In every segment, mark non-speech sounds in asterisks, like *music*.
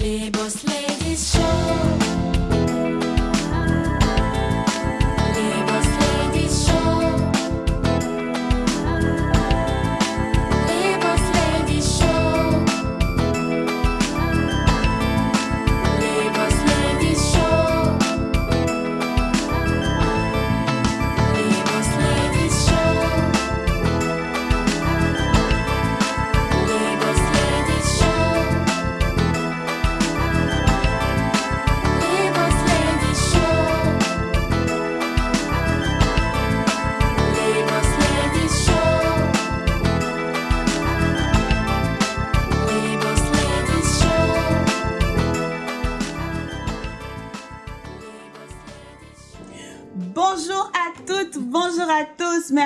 Les Boss Ladies Show.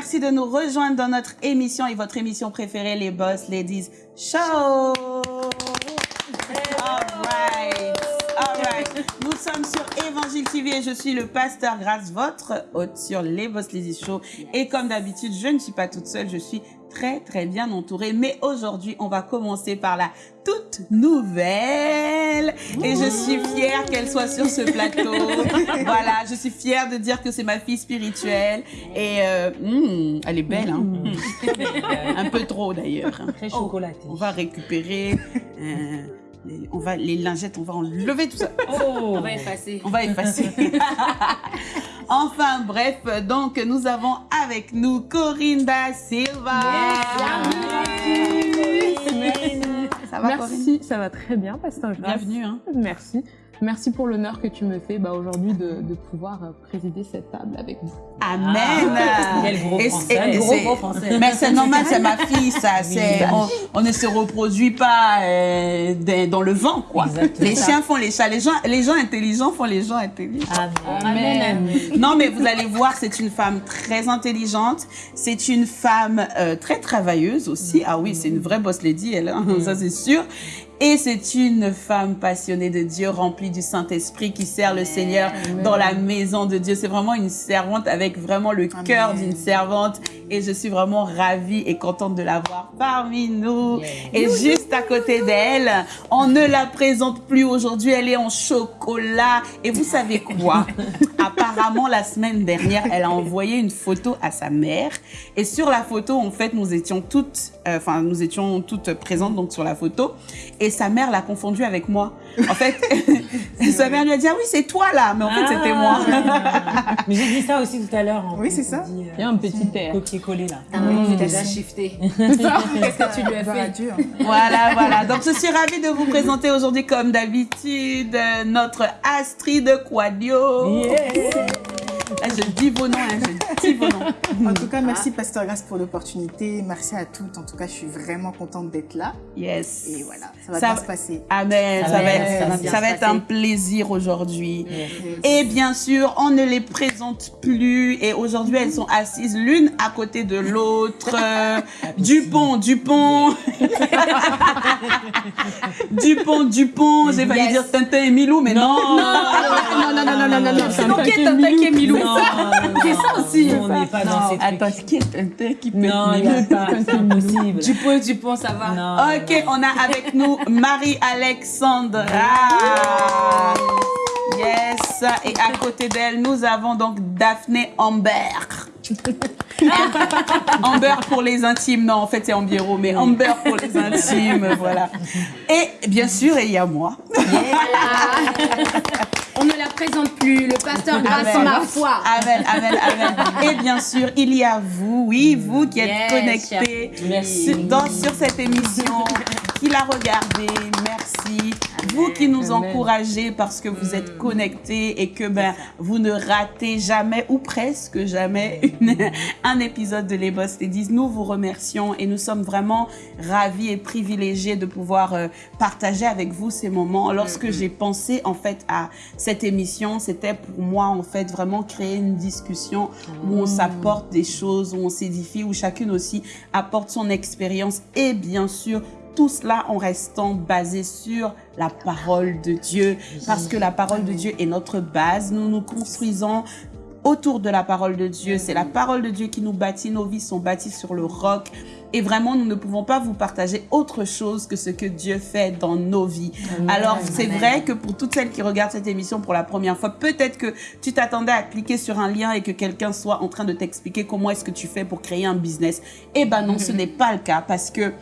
Merci de nous rejoindre dans notre émission et votre émission préférée, les Boss Ladies Show. All right. Nous sommes sur Évangile TV et je suis le pasteur Grâce, votre hôte sur les Boss Ladies Show. Et comme d'habitude, je ne suis pas toute seule, je suis très très bien entourée. Mais aujourd'hui, on va commencer par la toute nouvelle. Et je suis fière qu'elle soit sur ce plateau. *laughs* voilà, je suis fière de dire que c'est ma fille spirituelle. Et euh, hmm, elle est belle, hein. *laughs* Un peu trop d'ailleurs. Très Oh, chocolaté. on va récupérer. euh, les, on va, les lingettes, on va enlever tout ça. *laughs* Oh, On va effacer. On va effacer. *laughs* enfin, bref, donc nous avons avec nous Corinne da Silva. Ça va, Corinne? Merci, ça va très bien, Pasteur. Bienvenue. Hein. Merci. Merci pour l'honneur que tu me fais bah, aujourd'hui de, de pouvoir euh, présider cette table avec vous. Amen. Quel gros Et français. c'est- Quel et gros français. Mais c'est normal, c'est ma fille, ça. On, on ne se reproduit pas euh, dans- le vent, quoi. Exactement. Les chiens font les chats. Les gens, les gens intelligents font les gens intelligents. Amen. Non, mais vous allez voir, c'est une femme très intelligente. C'est une femme euh, très travailleuse aussi. Ah oui, c'est une vraie boss lady, elle, hein, ça c'est sûr. Et c'est une femme passionnée de Dieu, remplie du Saint-Esprit, qui sert le Seigneur dans la maison de Dieu. C'est vraiment une servante avec vraiment le cœur d'une servante. Et je suis vraiment ravie et contente de l'avoir parmi nous. Et juste à côté d'elle, on ne la présente plus aujourd'hui. Elle est en chocolat. Et vous savez quoi? *laughs* Apparemment, la semaine dernière, elle a envoyé une photo à sa mère. Et sur la photo, en fait, nous étions toutes, euh, enfin, nous étions toutes présentes donc sur la photo. Et sa mère l'a confondue avec moi. En fait, *laughs* *laughs* sa mère lui a dit ah oui c'est toi là, mais en fait c'était moi. *laughs* Mais j'ai dit ça aussi tout à l'heure. Oui, c'est ça. dit, euh, Il y a un petit air. Copier-coller là. Ah oui, j'ai déjà shifté. Qu'est-ce que tu lui as fait. Voilà, voilà. Donc, je suis ravie de vous présenter aujourd'hui, comme d'habitude, notre Astrid Quadio. Ah, Je dis vos noms, hein, je dis vos noms. En tout cas, merci Pasteur Grace pour l'opportunité. Merci à toutes. En tout cas, je suis vraiment contente d'être là. Yes. Et voilà, ça va Ça bien va- se passer. Amen. Ça, Amen. va être, Ça va ça être un plaisir aujourd'hui. Yes. Et bien sûr, on ne les présente plus. Et aujourd'hui, elles sont assises l'une à côté de l'autre. Euh, Dupont, Dupont. Dupont, Dupont. J'ai failli Yes. dire Tintin et Milou, mais non. Non, non, non, non, non, non, non, non. Est Milou Non, C'est ça aussi. On n'est pas dans ces trucs. Attends, qui est qui peut Non, être il n'y a pas. C'est impossible. Dupont et Dupont, ça va. Non. Ok, on a avec nous Marie-Alexandra. Yes. Et à côté d'elle, nous avons donc Daphné Amber. *laughs* Amber pour les intimes. Non, en fait, c'est Ambiero, mais Amber pour les intimes. Voilà. Et bien sûr, il y a moi. La *laughs* présente plus. Le pasteur grâce ma foi. Amen, amen, amen. Et bien sûr, il y a vous, oui, vous qui êtes Yes, connectés sur, dans- sur cette émission, qui la regardez. Merci. Vous qui nous Amen. encouragez parce que vous êtes connectés et que ben, vous ne ratez jamais ou presque jamais une- un épisode de Les Boss Ladies. Nous vous remercions et nous sommes vraiment ravis et privilégiés de pouvoir euh, partager avec vous ces moments. Lorsque j'ai pensé en fait à cette émission, c'était pour moi en fait vraiment créer une discussion où on s'apporte des choses, où on s'édifie, où chacune aussi apporte son expérience et bien sûr tout cela en restant basé sur la parole de Dieu, parce que la parole de Dieu est notre base. Nous nous construisons autour de la parole de Dieu. C'est la parole de Dieu qui nous bâtit. Nos vies sont bâties sur le roc. Et vraiment, nous ne pouvons pas vous partager autre chose que ce que Dieu fait dans nos vies. Alors, c'est vrai que pour toutes celles qui regardent cette émission pour la première fois, peut-être que tu t'attendais à cliquer sur un lien et que quelqu'un soit en train de t'expliquer comment est-ce que tu fais pour créer un business. Eh ben non, ce n'est pas le cas parce que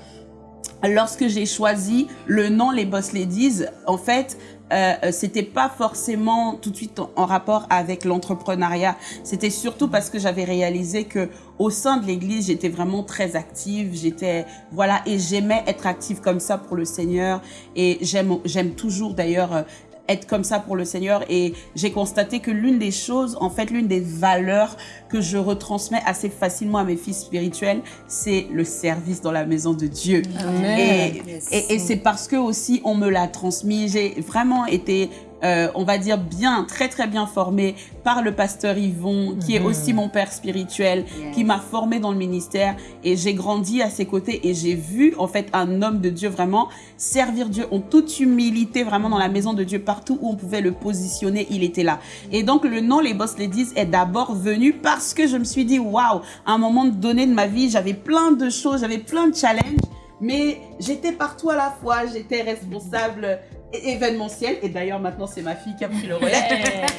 lorsque j'ai choisi le nom les Boss Ladies, en fait, euh, euh, c'était pas forcément tout de suite en, rapport avec l'entrepreneuriat. C'était surtout parce que j'avais réalisé que au sein de l'église, j'étais vraiment très active. J'étais voilà et j'aimais être active comme ça pour le Seigneur. Et j'aime j'aime toujours d'ailleurs euh, être comme ça pour le Seigneur et j'ai constaté que l'une des choses, en fait, l'une des valeurs que je retransmets assez facilement à mes fils spirituels, c'est le service dans la maison de Dieu. Et, et, et c'est parce que aussi on me l'a transmis. J'ai vraiment été euh, on va dire bien, très très bien formée par le pasteur Yvon, qui est aussi mon père spirituel, qui m'a formée dans le ministère. Et j'ai grandi à ses côtés et j'ai vu en fait un homme de Dieu vraiment servir Dieu en toute humilité vraiment dans la maison de Dieu partout où on pouvait le positionner, il était là. Et donc le nom les Boss Ladies est d'abord venu parce que je me suis dit waouh, à un moment donné de ma vie, j'avais plein de choses, j'avais plein de challenges mais j'étais partout à la fois, j'étais responsable événementiel et d'ailleurs maintenant c'est ma fille qui a pris le *laughs* relais.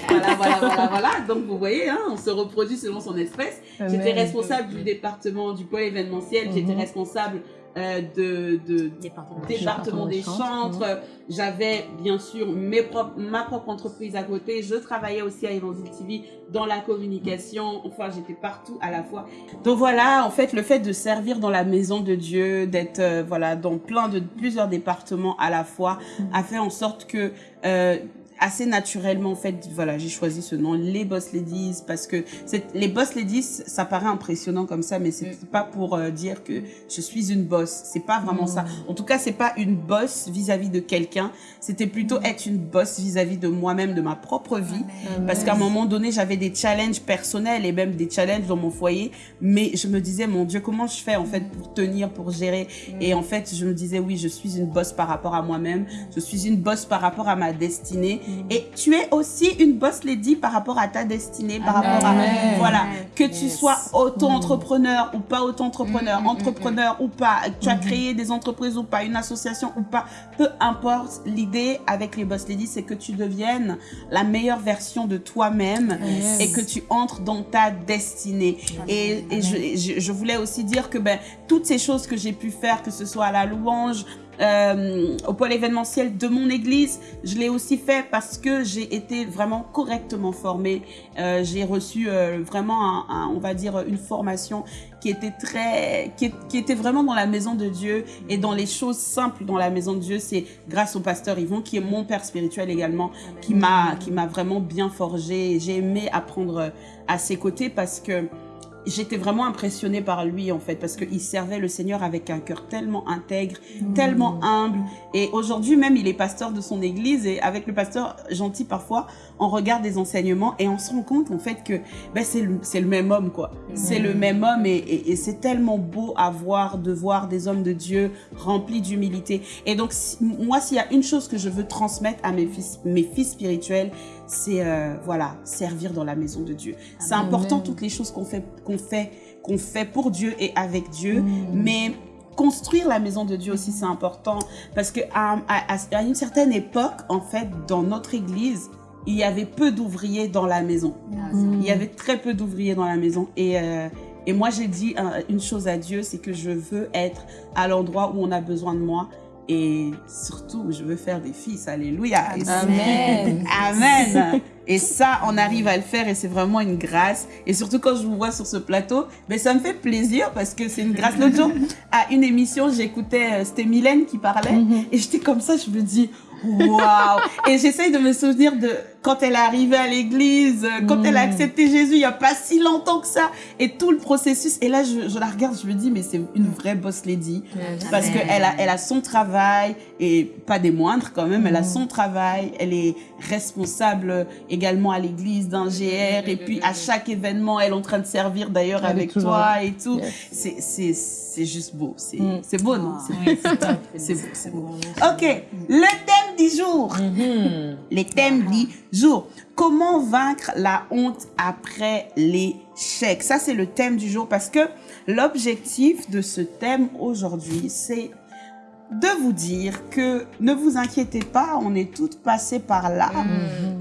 voilà, voilà, voilà, voilà. Donc vous voyez, hein, on se reproduit selon son espèce. J'étais responsable du département du pôle événementiel, j'étais responsable euh, de, de Département. département des chantres. J'avais bien sûr mes propres, ma propre entreprise à côté. Je travaillais aussi à Evangile TV dans la communication. Enfin, j'étais partout à la fois. Donc voilà, en fait, le fait de servir dans la maison de Dieu, d'être euh, voilà dans plein de plusieurs départements à la fois, a fait en sorte que euh, assez naturellement en fait voilà j'ai choisi ce nom les boss ladies parce que les boss ladies ça paraît impressionnant comme ça mais c'est pas pour euh, dire que je suis une boss. C'est pas vraiment ça. En tout cas c'est pas une boss vis-à-vis de quelqu'un. C'était plutôt être une boss vis-à-vis de moi-même de ma propre vie. parce qu'à un moment donné j'avais des challenges personnels et même des challenges dans mon foyer. Mais je me disais mon dieu comment je fais en fait pour tenir pour gérer? Et en fait je me disais oui je suis une boss par rapport à moi-même. Je suis une boss par rapport à ma destinée et tu es aussi une boss lady par rapport à ta destinée par rapport à voilà. Que tu sois auto-entrepreneur ou pas auto-entrepreneur entrepreneur ou pas tu as créé des entreprises ou pas une association ou pas peu importe l'idée avec les boss ladies c'est que tu deviennes la meilleure version de toi-même et que tu entres dans ta destinée. Et, et je, je, je voulais aussi dire que ben toutes ces choses que j'ai pu faire que ce soit à la louange euh, au pôle événementiel de mon église. Je l'ai aussi fait parce que j'ai été vraiment correctement formée. Euh, j'ai reçu euh, vraiment, un, un- on va dire, une formation qui était très, qui, était vraiment dans la maison de Dieu et dans les choses simples dans la maison de Dieu. C'est grâce au pasteur Yvon, qui est mon père spirituel également, qui m'a, qui m'a vraiment bien forgé. J'ai aimé apprendre à ses côtés parce que j'étais vraiment impressionnée par lui en fait parce qu'il servait le Seigneur avec un cœur tellement intègre, tellement humble et aujourd'hui même il est pasteur de son église et avec le pasteur gentil parfois on regarde des enseignements et on se rend compte en fait que ben, c'est le, le même homme quoi. C'est le même homme et, et, et c'est tellement beau à voir, de voir des hommes de Dieu remplis d'humilité. Et donc si- moi s'il y a une chose que je veux transmettre à mes fils, mes fils spirituels, c'est euh, voilà, servir dans la maison de Dieu. C'est important toutes les choses qu'on fait qu'on fait qu'on fait pour Dieu et avec Dieu, mais construire la maison de Dieu aussi c'est important. Parce que à, à- à une certaine époque en fait dans notre église il y avait peu d'ouvriers dans la maison. Il y avait très peu d'ouvriers dans la maison. Et euh, et moi j'ai dit euh, une chose à Dieu, c'est que je veux être à l'endroit où on a besoin de moi et surtout je veux faire des fils. Alléluia. Amen. *laughs* Amen. Et ça, on arrive à le faire et c'est vraiment une grâce. Et surtout quand je vous vois sur ce plateau, ben ça me fait plaisir parce que c'est une grâce. L'autre jour, *laughs* à une émission, j'écoutais, euh, c'était Mylène qui parlait et j'étais comme ça, je me dis, waouh. Et j'essaye de me souvenir de quand elle est arrivée à l'église, euh, quand elle a accepté Jésus, il y a pas si longtemps que ça, et tout le processus. Et là, je, je la regarde, je me dis, mais c'est une vraie boss lady parce qu'elle a, elle a son travail et pas des moindres quand même. Elle a son travail, elle est responsable également à l'église d'un GR et puis à chaque événement, elle est en train de servir d'ailleurs avec toi et tout. Yes. C'est juste beau, c'est Mm. c'est beau non? C'est Oui, c'est beau, c'est beau. Ok, le thème du jour. Mhm. Les thèmes du jour. Comment vaincre la honte après l'échec? Ça, c'est le thème du jour parce que l'objectif de ce thème aujourd'hui, c'est de vous dire que ne vous inquiétez pas, on est toutes passées par là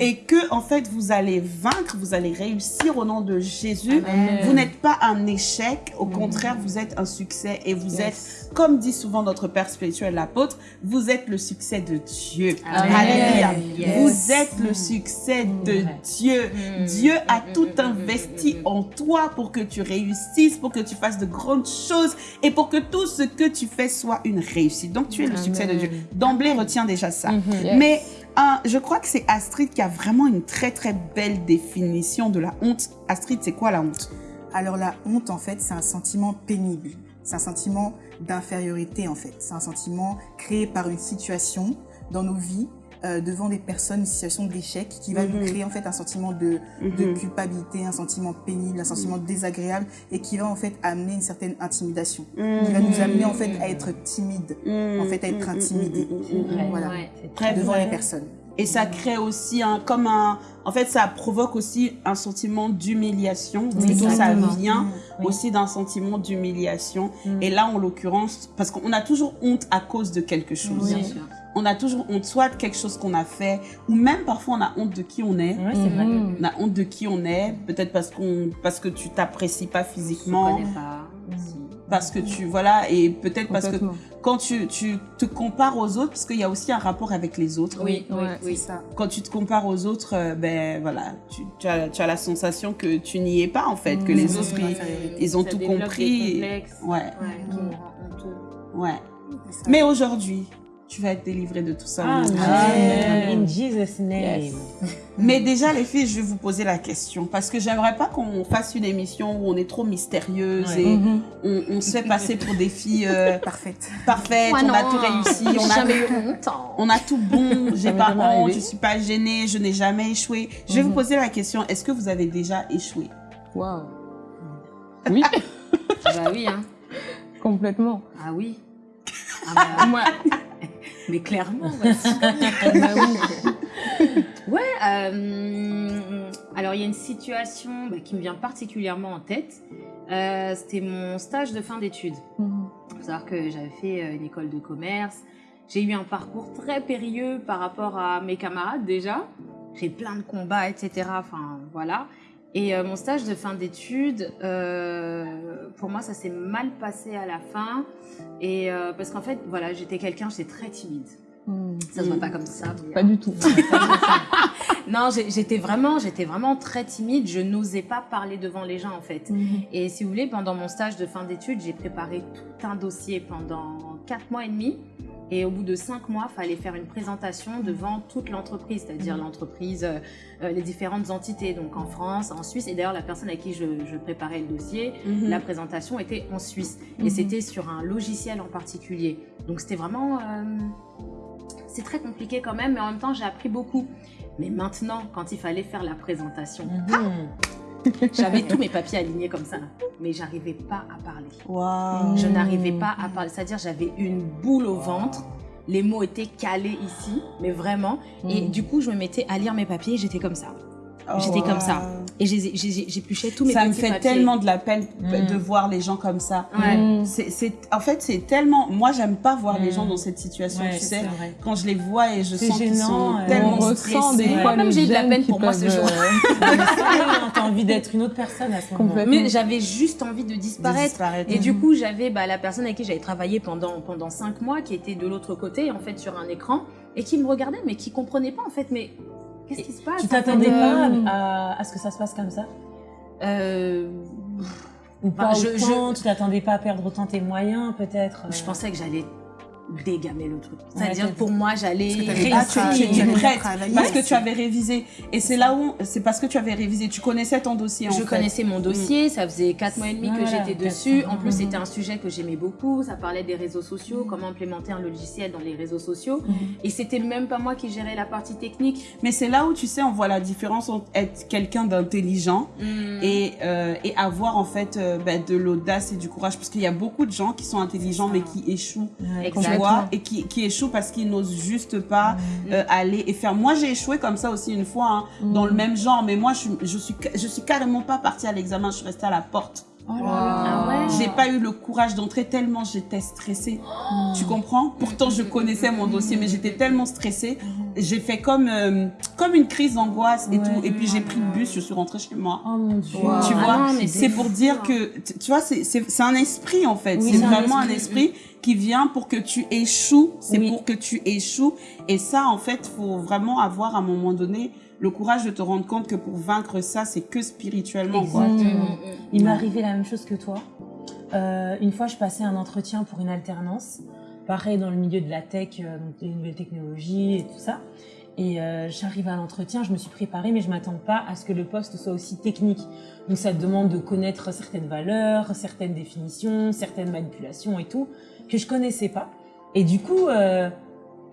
et que en fait vous allez vaincre, vous allez réussir au nom de Jésus. Vous n'êtes pas un échec, au contraire vous êtes un succès et vous êtes, comme dit souvent notre père spirituel l'apôtre, vous êtes le succès de Dieu. Alléluia. Yes. Vous êtes le succès de Dieu. Dieu a tout investi en toi pour que tu réussisses, pour que tu fasses de grandes choses et pour que tout ce que tu fais soit une réussite. Donc tu es le succès de Dieu. D'emblée, retiens déjà ça. Yes. Mais un, je crois que c'est Astrid qui a vraiment une très très belle définition de la honte. Astrid, c'est quoi la honte? Alors la honte, en fait, c'est un sentiment pénible. C'est un sentiment d'infériorité, en fait. C'est un sentiment créé par une situation dans nos vies, euh, devant des personnes, une situation d'échec, qui va nous créer, en fait, un sentiment de, de culpabilité, un sentiment pénible, un sentiment désagréable, et qui va, en fait, amener une certaine intimidation. Qui va nous amener, en fait, à être timide, en fait, à être intimidé. Voilà. Très Devant vrai. les personnes. Et ça crée aussi un, comme un, en fait, ça provoque aussi un sentiment d'humiliation. Plutôt, ça vient Oui. aussi d'un sentiment d'humiliation. Et là, en l'occurrence, parce qu'on a toujours honte à cause de quelque chose. Bien sûr. On a toujours honte, soit de quelque chose qu'on a fait, ou même parfois on a honte de qui on est. Ouais, c'est vrai. On a honte de qui on est, peut-être parce qu'on, parce que tu t'apprécies pas physiquement, connais pas. parce que tu, voilà, et peut-être parce que quand tu, tu te compares aux autres, parce qu'il y a aussi un rapport avec les autres. Oui, oui, Ouais. C'est oui. ça. quand tu te compares aux autres, euh, ben voilà, tu, tu as, tu as la sensation que tu n'y es pas en fait, que les Mmh. autres ils, ils ont Ça tout compris. Ouais, Ouais, ouais. Mais aujourd'hui, tu vas être délivré de tout ça. Amen. Amen. In Jesus' name. Yes. Mais déjà les filles, je vais vous poser la question parce que j'aimerais pas qu'on fasse une émission où on est trop mystérieuse Ouais. et Mhm. on, on se fait passer pour des filles euh, *laughs* Parfaite. parfaites, Moi, on a tout réussi, on a jamais eu honte. On a tout bon, j'ai pas honte, je suis pas gênée, je n'ai jamais échoué. Je vais vous poser la question, est-ce que vous avez déjà échoué? Waouh. Oui, Ah bah oui, hein. complètement. Ah oui. *laughs* Ah bah, Moi, mais clairement. *laughs* *laughs* Ouais, euh, alors il y a une situation bah, qui me vient particulièrement en tête. Euh, C'était mon stage de fin d'études. Mhm. Il faut savoir que j'avais fait euh, une école de commerce. J'ai eu un parcours très périlleux par rapport à mes camarades déjà. J'ai plein de combats, etc. Enfin, voilà. Et euh, mon stage de fin d'études, euh, pour moi, ça s'est mal passé à la fin. Et euh, parce qu'en fait, voilà, j'étais quelqu'un, j'étais très timide. Mhm. Ça se voit pas comme ça. mais, Pas du tout. non, j'étais vraiment, j'étais vraiment très timide. Je n'osais pas parler devant les gens en fait. Mhm. Et si vous voulez, pendant mon stage de fin d'études, j'ai préparé tout un dossier pendant quatre mois et demi. Et au bout de cinq mois, fallait faire une présentation devant toute l'entreprise, c'est-à-dire l'entreprise, euh, euh, les différentes entités, donc en France, en Suisse. Et d'ailleurs, la personne à qui je, je préparais le dossier, Mhm. la présentation était en Suisse. Et Mhm. c'était sur un logiciel en particulier. Donc c'était vraiment... euh, c'est très compliqué quand même, mais en même temps, j'ai appris beaucoup. Mais maintenant, quand il fallait faire la présentation, Mhm. *laughs* j'avais tous mes papiers alignés comme ça, mais j'arrivais pas à parler. Je n'arrivais pas à parler, c'est-à-dire j'avais une boule au ventre. Les mots étaient calés ici, mais vraiment. Et du coup, je me mettais à lire mes papiers, j'étais comme ça. J'étais comme ça. Et j'épluchais tous mes Ça me fait papiers. tellement de la peine Mm. de voir les gens comme ça. Ouais. C'est, c'est- en fait, c'est tellement. Moi, j'aime pas voir les Mm. gens dans cette situation, Ouais, tu sais. vrai. Quand je les vois et je C'est sens qu'ils sont euh, tellement on des stressés. fois Moi-même, le j'ai eu de la peine pour moi ce jour. *laughs* T'as envie d'être une autre personne à ce moment. Complètement. Mais j'avais juste envie de de disparaître. disparaître. Et du coup, j'avais bah, la personne avec qui j'avais travaillé pendant, pendant cinq mois, qui était de l'autre côté, en fait, sur un écran, et qui me regardait, mais qui comprenait pas, en fait, mais qu'est-ce qui se passe Tu t'attendais euh, pas à, à ce que ça se passe comme ça Euh, Ou pas Enfin, je- autant Tu t'attendais pas à perdre autant tes moyens, peut-être euh, Je pensais que j'allais dégamer le truc. Ouais, C'est-à-dire, t'as- pour moi, j'allais Ah, réussir. tu, prête parce que tu avais révisé. Et c'est là où, c'est parce que tu avais révisé. Tu connaissais ton dossier en Je fait. connaissais mon dossier, ça faisait quatre mois et demi que j'étais dessus. En plus, Mhm. c'était un sujet que j'aimais beaucoup. Ça parlait des réseaux sociaux, comment implémenter un logiciel dans les réseaux sociaux. Et c'était même pas moi qui gérais la partie technique. Mais c'est là où tu sais, on voit la différence entre être quelqu'un d'intelligent Mm. et, euh, et avoir en fait euh, ben, de l'audace et du courage. Parce qu'il y a beaucoup de gens qui sont intelligents mais qui échouent. Ouais, Exact. Voient et qui, qui échouent parce qu'ils n'osent juste pas Mm. euh, aller et faire. Moi, j'ai échoué comme ça aussi une fois hein, dans le même genre, mais moi, je, suis- je suis, je suis carrément pas partie à l'examen. Je suis restée à la porte. Ah ouais J'ai pas eu le courage d'entrer tellement j'étais stressée. Tu comprends? Pourtant, je connaissais mon dossier, mais j'étais tellement stressée. J'ai fait comme, euh, comme une crise d'angoisse et Ouais. tout. Et puis, j'ai pris le bus, je suis rentrée chez moi. Oh mon dieu. Tu Ah vois, non, mais c'est pour fou, dire hein. que, tu vois, c'est- un esprit en fait. Oui, c'est un vraiment un esprit. esprit qui vient pour que tu échoues. C'est Oui. pour que tu échoues. Et ça, en fait, faut vraiment avoir à un moment donné le courage de te rendre compte que pour vaincre ça, c'est que spirituellement. Quoi. Il m'est arrivé la même chose que toi. Euh, une fois, je passais un entretien pour une alternance, pareil dans le milieu de la tech, euh, donc des nouvelles technologies et tout ça. Et euh, j'arrive à l'entretien, je me suis préparée, mais je m'attends pas à ce que le poste soit aussi technique. Donc ça te demande de connaître certaines valeurs, certaines définitions, certaines manipulations et tout, que je connaissais pas. Et du coup, euh,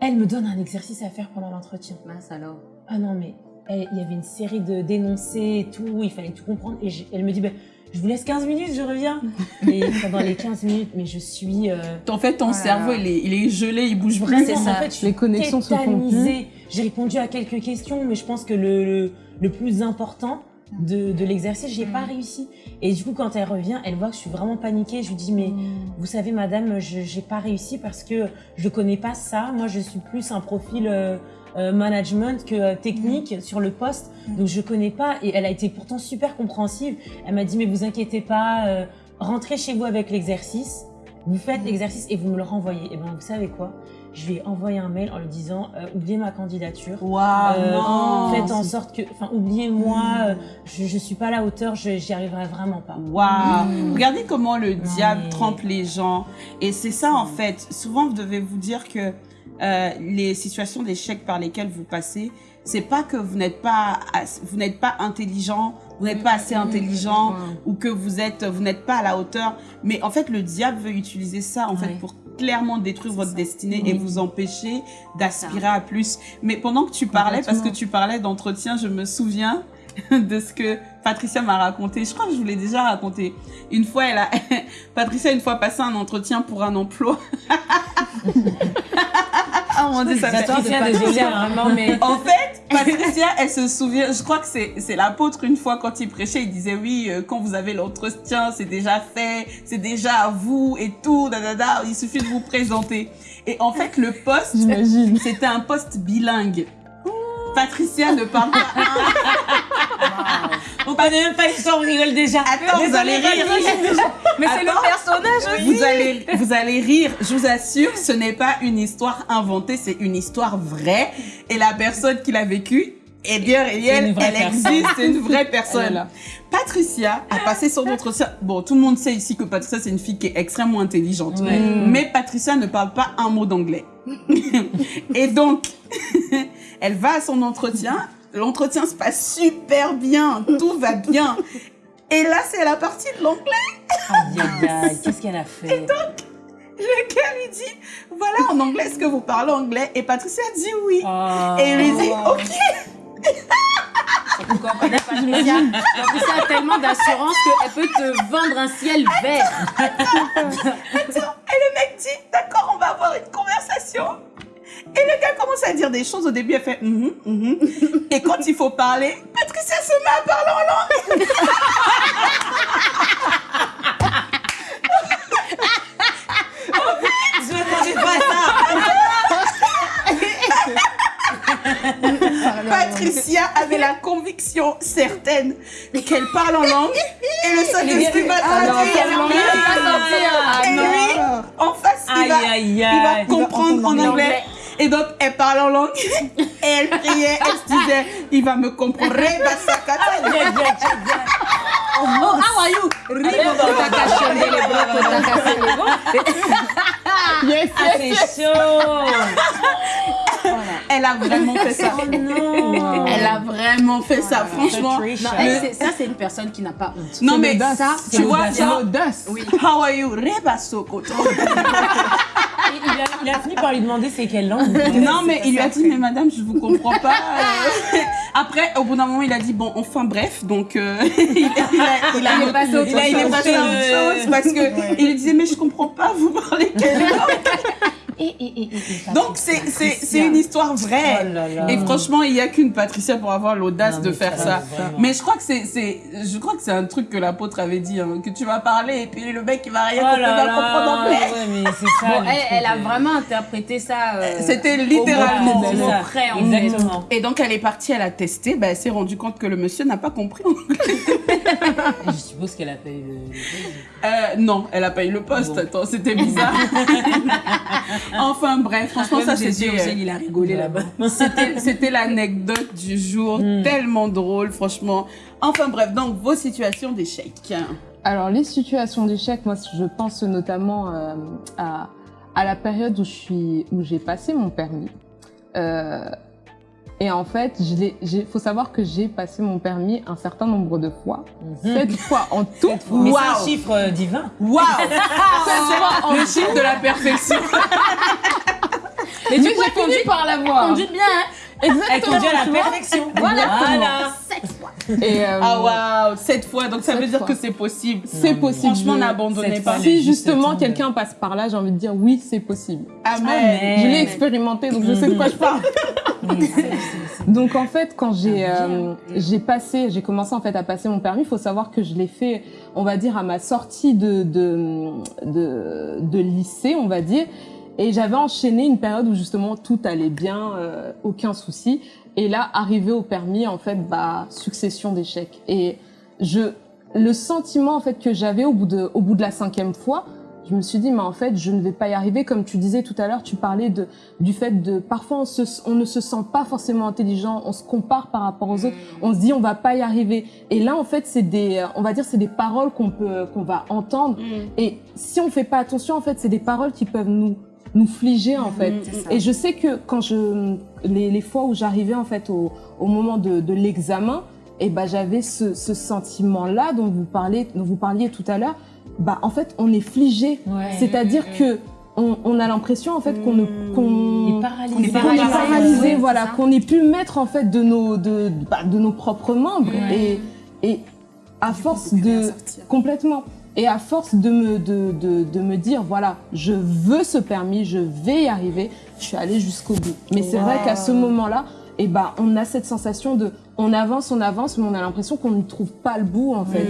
elle me donne un exercice à faire pendant l'entretien. Mince alors. Ah non, mais elle- il y avait une série de dénoncés et tout, il fallait tout comprendre. Et j'ai- elle me dit, ben, je vous laisse 15 minutes, je reviens. *laughs* et pendant les 15 minutes, mais je suis... euh, En fait, ton cerveau, il est, il est gelé, il bouge vraiment, vraiment. en fait, je suis Les connexions se font plus. tétanisée. J'ai répondu à quelques questions, mais je pense que le, le, le plus important de, de l'exercice, j'ai pas réussi. Et du coup, quand elle revient, elle voit que je suis vraiment paniquée. Je lui dis, mais vous savez, madame, je j'ai pas réussi parce que je connais pas ça. Moi, je suis plus un profil euh, euh, management que euh, technique sur le poste. Donc, je connais pas. Et elle a été pourtant super compréhensive. Elle m'a dit, mais vous inquiétez pas, euh, rentrez chez vous avec l'exercice. Vous faites l'exercice et vous me le renvoyez. Et ben, vous savez quoi? Je lui ai envoyé un mail en lui disant, euh, oubliez ma candidature. Waouh, Euh, faites en sorte que, enfin, oubliez-moi, euh, je, je suis pas à la hauteur, je, j'y arriverai vraiment pas. Waouh Regardez comment le diable mais- trempe les gens. Et c'est ça, en fait. Souvent, vous devez vous dire que euh, les situations d'échec par lesquelles vous passez, c'est pas que vous n'êtes pas, as- vous n'êtes pas intelligent, vous n'êtes pas assez intelligent, ou que vous êtes, vous n'êtes pas à la hauteur. Mais en fait, le diable veut utiliser ça, en fait, pour clairement détruire votre destinée et vous empêcher d'aspirer à plus. Mais pendant que tu parlais, parce que tu parlais d'entretien, je me souviens *laughs* de ce que Patricia m'a raconté. Je crois que je vous l'ai déjà raconté. Une fois, elle a, *laughs* Patricia, une fois passé un entretien pour un emploi. *laughs* Ah mon dieu, ça fait Patricia, désolée, hein, vraiment, mais en fait, Patricia, elle se souvient, je crois que c'est l'apôtre une fois quand il prêchait, il disait oui, euh, quand vous avez l'entretien, c'est déjà fait, c'est déjà à vous et tout, il suffit de vous présenter. Et en fait, le poste, J'imagine. c'était un poste bilingue. Patricia ne parle pas *laughs* on connaît même pas l'histoire, on rigole déjà. Attends, vous allez rire. *laughs* Mais c'est le personnage Vous allez, vous allez rire. Je vous assure, ce n'est pas une histoire inventée, c'est une histoire vraie. Et la personne qui l'a vécue est bien réelle. Elle personne. existe, c'est une vraie personne. Patricia a passé son entretien. Bon, tout le monde sait ici que Patricia, c'est une fille qui est extrêmement intelligente. Ouais. Mais Patricia ne parle pas un mot d'anglais. *laughs* Et donc, *laughs* elle va à son entretien. L'entretien se passe super bien. Tout va bien. Et là, c'est la partie de l'anglais. Aïe, aïe, aïe, qu'est-ce qu'elle a fait Le gars lui dit, voilà, en anglais, est-ce que vous parlez anglais Et Patricia dit oui. Oh. Et il lui dit, ok. Pourquoi pas Patricia Patricia a tellement d'assurance qu'elle peut te vendre un ciel vert. Attends. Et le mec dit, d'accord, on va avoir une conversation. Et le gars commence à dire des choses. Au début, elle fait, mhm, mhm. Et quand il faut parler, Patricia se met à parler en langue. Je m'attendais pas à ça. Patricia avait la conviction certaine qu'elle parle en langue. Et le Saint-Esprit va traduire. Ah, Et lui, en face, il Aïe, va, aïe, il va comprendre en anglais. Et donc, elle parle en langue. Et *laughs* elle priait, elle se disait, il va me comprendre. Oh, how are you? *laughs* Yes, Ah, c'est chaud. Elle a vraiment fait ça. Oh non. Elle a vraiment fait ça, franchement. Non, elle, ça, c'est une personne qui n'a pas honte. Non, mais ça, C'est tu vois, ça, l'audace. Oui. How are you? Reba sokoto. *laughs* Il a, il a fini par lui demander c'est quelle langue. Non, mais il lui a dit, mais madame, je vous comprends pas. euh. *laughs* Après, au bout d'un moment, il a dit, bon, enfin, bref, donc, euh, *laughs* il, il a, il a, Il passé à autre il a- il est chose. passé à autre chose parce que il lui disait, mais je comprends pas, vous parlez quelle langue? Et, et, et, et, et Donc c'est une histoire Oh vraie. là là. Et franchement, il y a qu'une Patricia pour avoir l'audace de faire ça, vraiment. Mais je crois que c'est c'est je crois que c'est un truc que l'apôtre avait dit hein, que tu vas parler et puis le mec il va rien Oh comprendre, là va comprendre en là, anglais. ouais, mais c'est ça. Bon, le elle, a euh, vraiment interprété ça. euh, C'était au littéralement. au c'est mot ça. près, en fait. Exactement. Et donc elle est partie, elle a testé, bah, elle s'est rendue compte que le monsieur n'a pas compris. *laughs* Je suppose qu'elle a eu le. Euh, non, elle a pas eu le poste. Bon. Attends, c'était bizarre. *laughs* enfin bref, franchement ça c'était euh, il a rigolé là-bas. *laughs* c'était c'était l'anecdote du jour, Mm. tellement drôle franchement. Enfin bref, donc vos situations d'échec. Alors, les situations d'échec, moi, je pense notamment euh, à, à la période où je suis, où j'ai passé mon permis. Euh, et en fait, il faut savoir que j'ai passé mon permis un certain nombre de fois. Sept fois en tout. Mais c'est un chiffre euh, divin. Waouh *laughs* Le chiffre de la perfection. *laughs* Mais tu fini par l'avoir. Conduite bien, hein Elle Exactement. conduit à la vois. perfection. Voilà. Et, euh, Ah waouh, sept fois, donc ça veut dire fois. que c'est possible. c'est possible. Franchement, Je- n'abandonnez cette pas. Si juste justement quelqu'un passe par là, j'ai envie de dire oui, c'est possible. Amen. Amen. Je l'ai expérimenté, donc je sais de quoi je parle. *laughs* C'est- c'est- Donc en fait, quand j'ai euh, j'ai passé, j'ai commencé en fait à passer mon permis, il faut savoir que je l'ai fait, on va dire à ma sortie de de de, de lycée, on va dire, et j'avais enchaîné une période où justement tout allait bien, euh, aucun souci, et là arrivé au permis, en fait, bah succession d'échecs. Et je le sentiment en fait que j'avais au bout de au bout de la cinquième fois, je me suis dit mais en fait je ne vais pas y arriver comme tu disais tout à l'heure tu parlais de du fait de parfois on, se, on ne se sent pas forcément intelligent on se compare par rapport aux autres on se dit on va pas y arriver et là en fait c'est des on va dire c'est des paroles qu'on peut qu'on va entendre Mm. et si on fait pas attention en fait c'est des paroles qui peuvent nous nous fliger en fait. C'est ça. et je sais que quand je les, les fois où j'arrivais en fait au, au moment de, de l'examen et ben j'avais ce, ce sentiment là dont vous parlez dont vous parliez tout à l'heure. Bah en fait on est fligé Ouais. c'est-à-dire que on, on a l'impression en fait qu'on qu'on est paralysé. On est qu'on est paralysé, paralysé, ouais, voilà, qu'on ait pu mettre en fait de nos de bah, de nos propres membres. Ouais. et et à force plus de complètement et à force de me de, de, de me dire voilà je veux ce permis je vais y arriver je suis allée jusqu'au bout. Mais c'est vrai qu'à ce moment là et ben on a cette sensation de on avance on avance mais on a l'impression qu'on ne trouve pas le bout en fait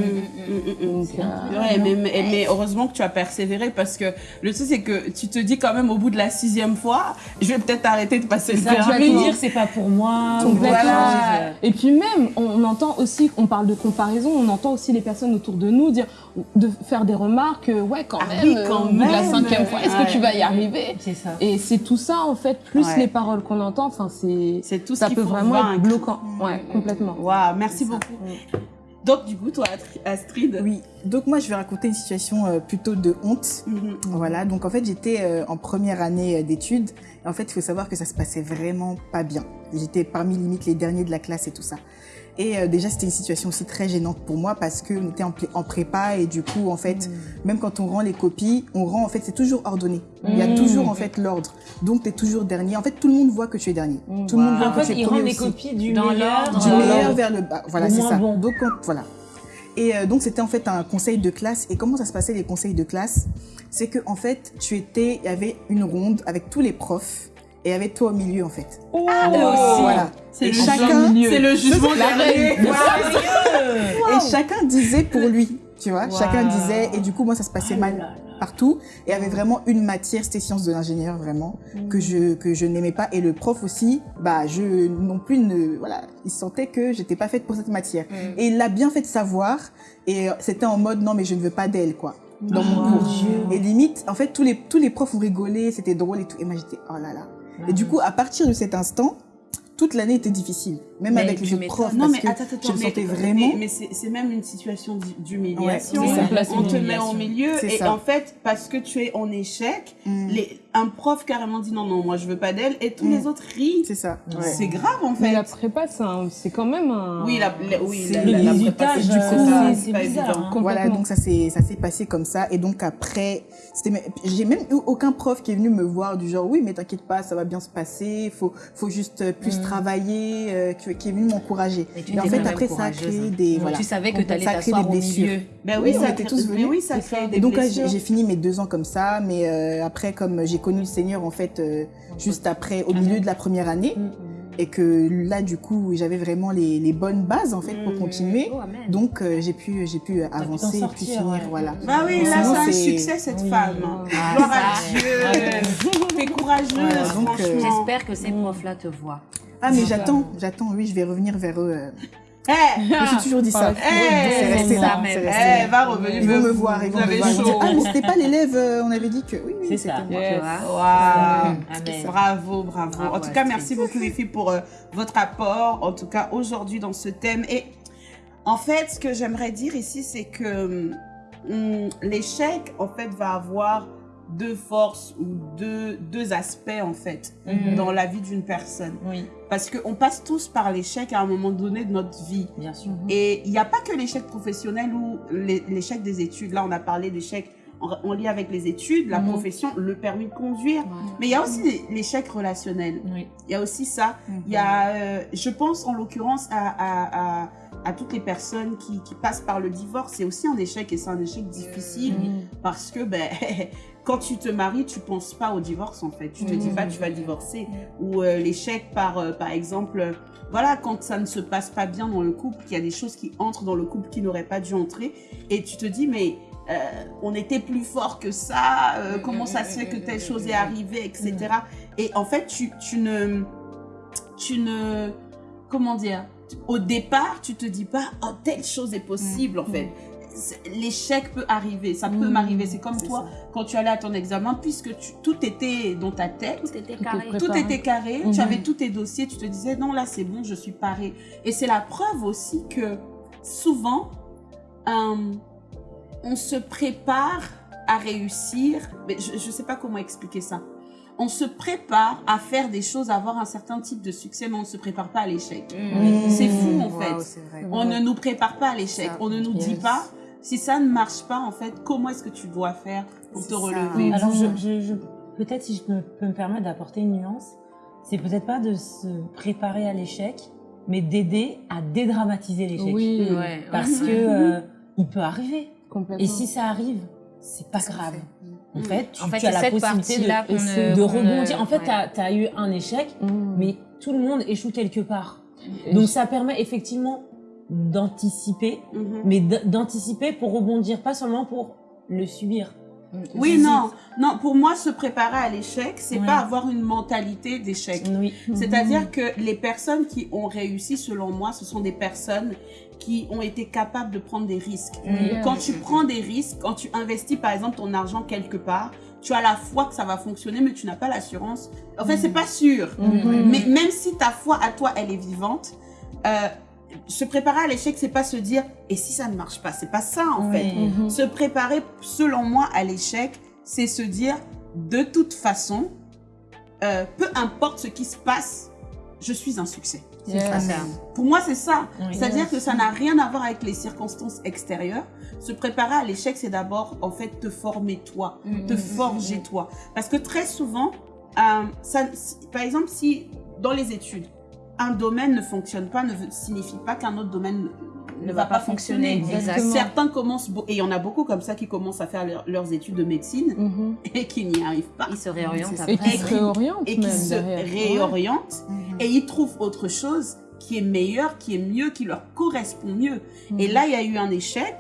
Donc, euh, Ouais, mais, mais, mais heureusement que tu as persévéré parce que le truc c'est que tu te dis quand même au bout de la sixième fois, je vais peut-être arrêter de passer le Ça, tu vas permis. te dire c'est pas pour moi. voilà. Et puis même, on, on entend aussi, on parle de comparaison, on entend aussi les personnes autour de nous dire, de faire des remarques, euh, ouais quand Ah même, oui, euh, quand au bout de la même. cinquième fois, est-ce Ouais. que tu vas y arriver C'est ça. Et c'est tout ça en fait, plus Ouais. les paroles qu'on entend, enfin c'est, C'est tout ce ça peut vraiment vaincre. être bloquant. Ouais, complètement. Waouh, merci beaucoup. Donc du coup, toi, Astri- Astrid. Oui, donc moi je vais raconter une situation euh, plutôt de honte. Mhm. Voilà, donc en fait j'étais euh, en première année euh, d'études. En fait, il faut savoir que ça se passait vraiment pas bien. J'étais parmi limite les derniers de la classe et tout ça. Et euh, déjà, c'était une situation aussi très gênante pour moi parce qu'on était en, en prépa et du coup, en fait, même quand on rend les copies, on rend, en fait, c'est toujours ordonné. Il y a Mm. toujours, en fait, l'ordre. Donc, tu es toujours dernier. En fait, tout le monde voit que tu es dernier. Mm. Tout le monde Wow. voit En que fait, tu es ils premier rendent les aussi. copies du Dans meilleur. l'ordre. Du dans meilleur vers le bas. Voilà, c'est ça. bon. Donc, quand- voilà. Et euh, donc, c'était en fait un conseil de classe. Et comment ça se passait, les conseils de classe? C'est que en fait, tu étais, il y avait une ronde avec tous les profs et avait toi au milieu, en fait. Oh, Voilà. C'est Et le, chacun- jugement- c'est le jugement La dernier. règle. Et chacun disait pour lui, tu vois. Chacun disait. Et du coup, moi, ça se passait mal partout. Et il y avait vraiment une matière, c'était sciences de l'ingénieur, vraiment, que je, que je n'aimais pas. Et le prof aussi, bah, je non plus ne, voilà, il sentait que j'étais pas faite pour cette matière. Et il l'a bien fait de savoir. Et euh, c'était en mode, non, mais je ne veux pas d'elle, quoi. Dans mon cours. Et limite, en fait, tous les, tous les profs ont rigolé, c'était drôle et tout. Et moi, j'étais, oh là là. Et du coup, à partir de cet instant, toute l'année était difficile. Même Mais avec les autres profs. Non, parce mais que attends, attends, je me mais- sentais mais- vraiment. Mais, c'est c'est même une situation d'hu- d'humiliation. Ouais, on te met au milieu et ça. en fait, parce que tu es en échec, Mm. les, un prof carrément dit non, non, moi je veux pas d'elle et tous Mm. les autres rient. C'est ça. Ouais. C'est grave en Mais fait. la prépa, c'est quand même un. Oui, la, la- oui, C'est la, la, la le prépa, c'est- euh, c'est pas bizarre, évident. Voilà, donc ça s'est passé comme ça et donc après j'ai même eu aucun prof qui est venu me voir du genre oui mais t'inquiète pas ça va bien se passer faut faut juste plus travailler, euh, qui, qui est venu m'encourager. Et en fait, après, ça a créé hein. des. Voilà. Tu savais que tu allais t'asseoir des au blessures. milieu. Ben Oui, oui, on ça était tous mais venus. oui, ça crée des Et donc, là, blessures. j'ai j'ai fini mes deux ans comme ça, mais euh, après, comme j'ai connu le Seigneur, en fait, euh, juste après, au milieu de la première année, et que là, du coup, j'avais vraiment les, les bonnes bases, en fait, pour Mm. continuer. Oh. Donc, euh, j'ai pu, j'ai pu avancer et puis finir, ouais. voilà. Bah oui, là, c'est un succès, cette Oui. femme. Ah, Gloire ça, à Dieu. T'es courageuse, Voilà, donc, euh, franchement. J'espère que ces profs-là te voient. Ah, mais j'attends, j'attends, oui, je vais revenir vers eux. euh. Eh, suis toujours dit ça. Eh, c'est resté là, resté eh, là. va revenir Ils vont me voir, ils vont me voir. Ils vont dire, ah, mais c'était pas l'élève, euh, on avait dit que. Oui, oui, C'est c'était ça. moi. Yes. Waouh. Amen. Bravo, bravo. Ah en tout ouais, cas, merci beaucoup les filles pour euh, votre apport, en tout cas aujourd'hui dans ce thème. Et en fait, ce que j'aimerais dire ici, c'est que hum, l'échec, en fait, va avoir deux forces ou deux, deux aspects, en fait, Mhm. dans la vie d'une personne. Oui, Parce qu'on passe tous par l'échec à un moment donné de notre vie. bien sûr. Et il n'y a pas que l'échec professionnel ou l'é- l'échec des études. Là, on a parlé d'échec en, en lien avec les études, la Mhm. profession, le permis de conduire. Mais il y a aussi l'é- l'échec relationnel. Oui. Il y a aussi ça. Il y a, euh, je pense en l'occurrence à, à, à, à toutes les personnes qui, qui passent par le divorce. C'est aussi un échec et c'est un échec difficile parce que ben, *laughs* quand tu te maries, tu penses pas au divorce en fait. Tu te dis pas tu vas divorcer. Ou euh, l'échec par, euh, par exemple, euh, voilà, quand ça ne se passe pas bien dans le couple, qu'il y a des choses qui entrent dans le couple qui n'auraient pas dû entrer et tu te dis mais euh, on était plus fort que ça, euh, comment ça se fait que telle chose est arrivée, etc. Et en fait, tu, tu ne, tu ne, comment dire, au départ, tu te dis pas, oh, telle chose est possible, en fait. L'échec peut arriver, ça peut Mm. m'arriver. C'est comme toi, quand tu allais à ton examen, puisque tu- tout était dans ta tête, Tout était carré. prêt. tout Préparé. était carré, tu Mhm. avais tous tes dossiers, tu te disais non là c'est bon, je suis parée. Et c'est la preuve aussi que souvent euh, on se prépare à réussir, mais je ne sais pas comment expliquer ça. On se prépare à faire des choses, à avoir un certain type de succès, mais on ne se prépare pas à l'échec. Mmh. C'est fou, en fait. On ne nous prépare pas à l'échec. On ne nous dit pas si ça ne marche pas en fait, comment est-ce que tu dois faire pour te ça. relever? Alors, je, je, je- peut-être si je me- peux me permettre d'apporter une nuance, c'est peut-être pas de se préparer à l'échec, mais d'aider à dédramatiser l'échec. Oui, Ouais. Parce que *laughs* euh, il peut arriver. Et si ça arrive, c'est pas grave. En fait, tu, En fait, tu as la cette possibilité de, rebondir. En fait, ouais. tu as, eu un échec, Mm. mais tout le monde échoue quelque part. Et Donc ça permet effectivement d'anticiper, Mhm. mais d'anticiper pour rebondir, pas seulement pour le subir. Oui, non, non. Pour moi, se préparer à l'échec, c'est Ouais. pas avoir une mentalité d'échec. Oui. C'est-à-dire que les personnes qui ont réussi, selon moi, ce sont des personnes qui ont été capables de prendre des risques. Yes. Quand tu prends des risques, quand tu investis par exemple ton argent quelque part, tu as la foi que ça va fonctionner, mais tu n'as pas l'assurance. En fait, c'est pas sûr. Mhm. Mais même si ta foi à toi, elle est vivante, euh, se préparer à l'échec, c'est pas se dire et si ça ne marche pas, c'est pas ça en fait. Mhm. Se préparer, selon moi, à l'échec, c'est se dire de toute façon, euh, peu importe ce qui se passe, je suis un succès. Yes. Pour moi, c'est ça. Oui. C'est-à-dire que ça n'a rien à voir avec les circonstances extérieures. Se préparer à l'échec, c'est d'abord, en fait, te former toi, Mm, te mm, forger toi. Parce que très souvent, euh, ça, par exemple, si dans les études, un domaine ne fonctionne pas, ne signifie pas qu'un autre domaine ne, va pas fonctionner. Exactement. Certains commencent, et il y en a beaucoup comme ça qui commencent à faire leur- leurs études de médecine Mhm. *laughs* et qui n'y arrivent pas. Ils se réorientent après. Et qui se réorientent Et qui même se réorientent Mhm. et ils trouvent autre chose qui est meilleur, qui est mieux, qui leur correspond mieux. Mhm. Et là, il y a eu un échec,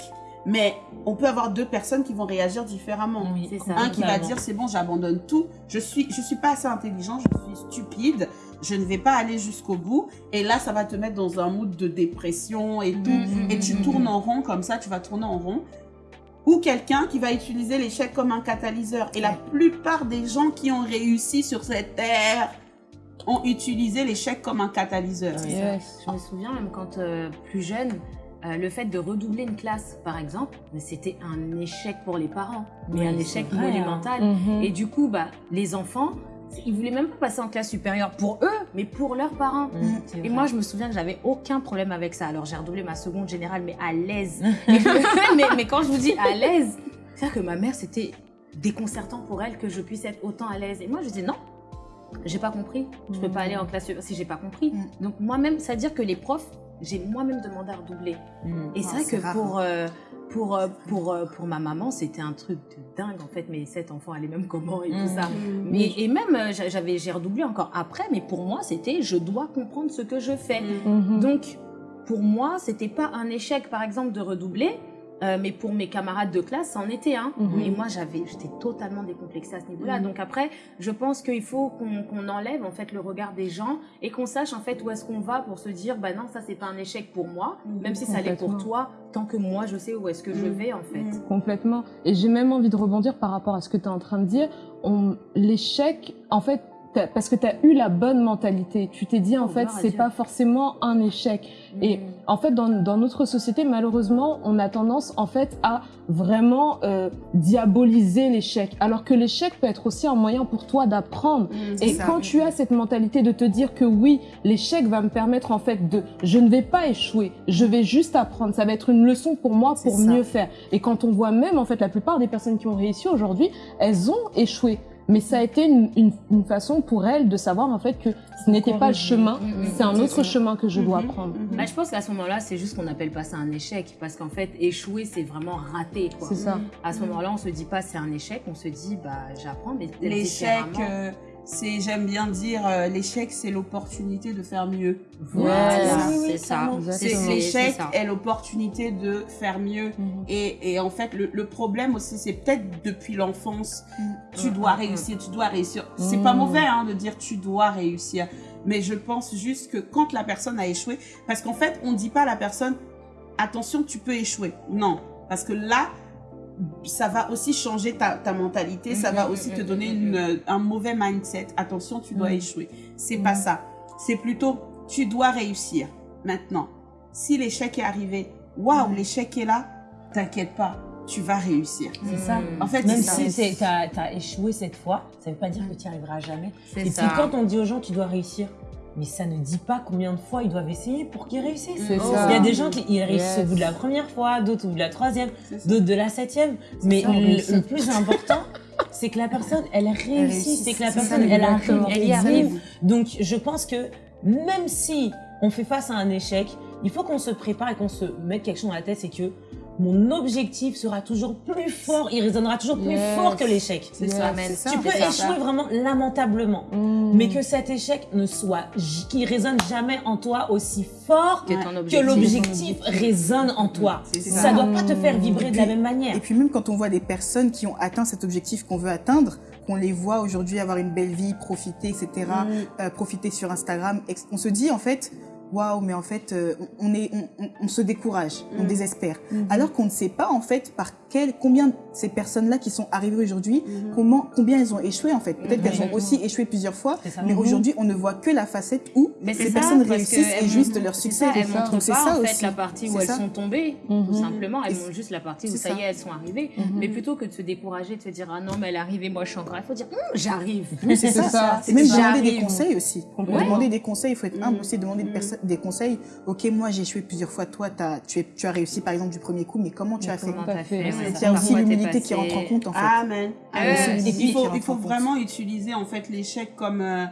mais on peut avoir deux personnes qui vont réagir différemment. Oui, C'est ça. Un qui va dire c'est bon, j'abandonne tout, je suis, je suis pas assez intelligent, je suis stupide, je ne vais pas aller jusqu'au bout. Et là, ça va te mettre dans un mood de dépression et tout. Mhm. Et tu tournes en rond comme ça, tu vas tourner en rond. Ou quelqu'un qui va utiliser l'échec comme un catalyseur. Et la plupart des gens qui ont réussi sur cette terre ont utilisé l'échec comme un catalyseur. Oui. Je me souviens même quand euh, plus jeune, euh, le fait de redoubler une classe, par exemple, c'était un échec pour les parents, mais Oui, un c'est échec vrai, monumental. Mhm. Et du coup, bah, les enfants, ils voulaient même pas passer en classe supérieure pour eux, mais pour leurs parents. Mm, c'est Et moi, je me souviens que j'avais aucun problème avec ça. Alors, j'ai redoublé ma seconde générale, mais à l'aise. *laughs* mais, mais- mais quand je vous dis à l'aise, c'est-à-dire que ma mère, c'était déconcertant pour elle que je puisse être autant à l'aise. Et moi, je dis non. j'ai pas compris, je peux pas aller en classe supérieure si j'ai pas compris. Mm. Donc moi-même, ça veut dire que les profs, j'ai moi-même demandé à redoubler. Mm. Et c'est Ah, vrai que pour, euh, pour, euh, pour, euh, pour ma maman, c'était un truc de dingue en fait, mais sept enfants allaient même comment et tout Mm. ça. Mais, et même, j'a- j'avais, j'ai redoublé encore après, mais pour moi, c'était je dois comprendre ce que je fais. Mhm. Donc, pour moi, c'était pas un échec, par exemple, de redoubler. Euh, mais pour mes camarades de classe, c'en était un. Mhm. Et moi, j'avais, j'étais totalement décomplexée à ce niveau-là. Mhm. Donc après, je pense qu'il faut qu'on enlève en fait le regard des gens et qu'on sache en fait où est-ce qu'on va pour se dire, bah non, ça c'est pas un échec pour moi, même si ça l'est pour toi, tant que moi je sais où est-ce que je Mhm. vais en fait. Mhm. Complètement. Et j'ai même envie de rebondir par rapport à ce que tu es en train de dire. L'échec, en fait, parce que tu as eu la bonne mentalité. Tu t'es dit, en fait, c'est pas forcément un échec. Et en fait, dans, dans notre société, malheureusement, on a tendance, en fait, à vraiment euh, diaboliser l'échec. Alors que l'échec peut être aussi un moyen pour toi d'apprendre. C'est Et ça. quand tu as cette mentalité de te dire que oui, l'échec va me permettre en fait de, je ne vais pas échouer, je vais juste apprendre, ça va être une leçon pour moi pour ça. mieux faire. Et quand on voit même en fait la plupart des personnes qui ont réussi aujourd'hui, elles ont échoué. Mais ça a été une, une, une façon pour elles de savoir en fait que ce n'était pas le chemin, c'est un autre ça. chemin que je dois Mhm. prendre. Mhm. Bah, je pense qu'à ce moment-là, c'est juste qu'on appelle pas ça un échec, parce qu'en fait, échouer, c'est vraiment rater. Quoi. C'est ça. À ce moment-là, on se dit pas c'est un échec, on se dit bah j'apprends, mais peut-être L'échec, différemment. euh, c'est, j'aime bien dire, euh, l'échec, c'est l'opportunité de faire mieux. Voilà, c'est ça. C'est, l'échec est l'opportunité de faire mieux. Mhm. Et, et en fait, le, le problème aussi, c'est peut-être depuis l'enfance, tu Mm, dois réussir, tu dois réussir. C'est pas mauvais hein, de dire tu dois réussir, mais je pense juste que quand la personne a échoué, parce qu'en fait, on dit pas à la personne attention, tu peux échouer. Non, parce que là, ça va aussi changer ta, ta mentalité, ça va aussi te donner mm, une- un mauvais mindset. Attention, tu dois Mm. échouer. C'est pas Mm. ça. C'est plutôt tu dois réussir. Maintenant, si l'échec est arrivé, waouh, l'échec est là, t'inquiète pas, tu vas réussir. C'est ça. En fait, Même si tu as, échoué cette fois, ça veut pas dire que tu n'y arriveras jamais. C'est Et puis ça. quand on dit aux gens tu dois réussir, mais ça ne dit pas combien de fois ils doivent essayer pour qu'ils réussissent. Il y a des gens qui ils réussissent Yes. au bout de la première fois, d'autres au bout de la troisième, d'autres de la septième. Mais ça, le, plus important, c'est que la personne, elle réussit, c'est que la ça, personne, elle arrive, elle y arrive. Donc je pense que même si on fait face à un échec, il faut qu'on se prépare et qu'on se mette quelque chose dans la tête, c'est que mon objectif sera toujours plus fort, il résonnera toujours plus Yes. fort que l'échec. C'est Yes. ça. Amen. C'est ça. Tu peux ça. échouer vraiment lamentablement, Mm. mais que cet échec ne soit, j- qui résonne jamais en toi aussi fort que l'objectif résonne en toi. C'est Ça ça. doit pas te faire vibrer Et de la même manière. Et puis même quand on voit des personnes qui ont atteint cet objectif qu'on veut atteindre, qu'on les voit aujourd'hui avoir une belle vie, profiter, etc., euh, profiter sur Instagram, on se dit en fait, waouh, mais en fait, euh, on, est, on, on- on se décourage, on Mm. désespère. Alors qu'on ne sait pas en fait par quel, combien ces personnes-là qui sont arrivées aujourd'hui, comment, combien elles ont échoué en fait. Peut-être qu'elles ont aussi échoué plusieurs fois, mais aujourd'hui on ne voit que la facette où Mais ces personnes réussissent et juste leur succès. ça, elles montrent Donc pas ça en fait la partie où elles sont tombées, tout simplement. Elles montrent juste la partie où ça, y est, elles sont arrivées. Mais plutôt que de se décourager, de se dire ah non mais elle est arrivée, moi je suis encore. Il faut dire Hum, j'arrive. Oui, c'est *laughs* ça. C'est même demander des conseils aussi. Demander des conseils, il faut être humble Mm. aussi, demander des, Mm. Des conseils. Ok, moi j'ai échoué plusieurs fois, toi t'as- tu, es- tu as réussi par exemple du premier coup, mais comment tu as fait Comment ouais, il y a aussi l'humilité qui rentre en compte en fait. Amen. Ah Amen. il faut, il vraiment utiliser en fait l'échec comme, euh,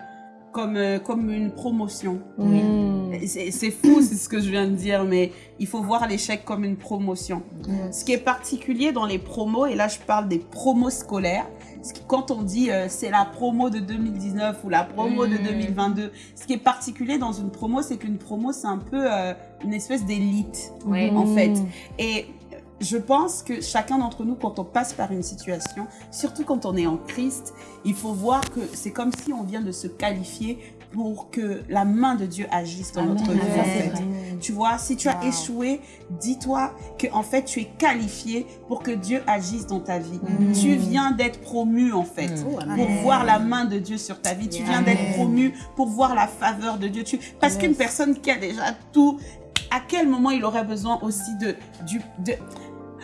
comme, euh, comme une promotion. Mm. C'est fou, c'est ce que je viens de dire, mais il faut voir l'échec comme une promotion. Yes. Ce qui est particulier dans les promos, et là je parle des promos scolaires, quand on dit euh, c'est la promo de 2019 ou la promo de Mm. 2022, ce qui est particulier dans une promo, c'est qu'une promo, c'est un peu euh, une espèce d'élite. Ouais. en fait. Mm. Et je pense que chacun d'entre nous, quand on passe par une situation, surtout quand on est en Christ, il faut voir que c'est comme si on vient de se qualifier pour que la main de Dieu agisse dans Amen. notre vie. en fait. Tu vois, si tu as Wow. échoué, dis-toi que en fait tu es qualifié pour que Dieu agisse dans ta vie. Mm. Tu viens d'être promu en fait Mm. Oh, pour amen. voir la main de Dieu sur ta vie. Tu viens d'être promu pour voir la faveur de Dieu. Tu... Parce Yes. qu'une personne qui a déjà tout, à quel moment il aurait besoin aussi de... Du, de...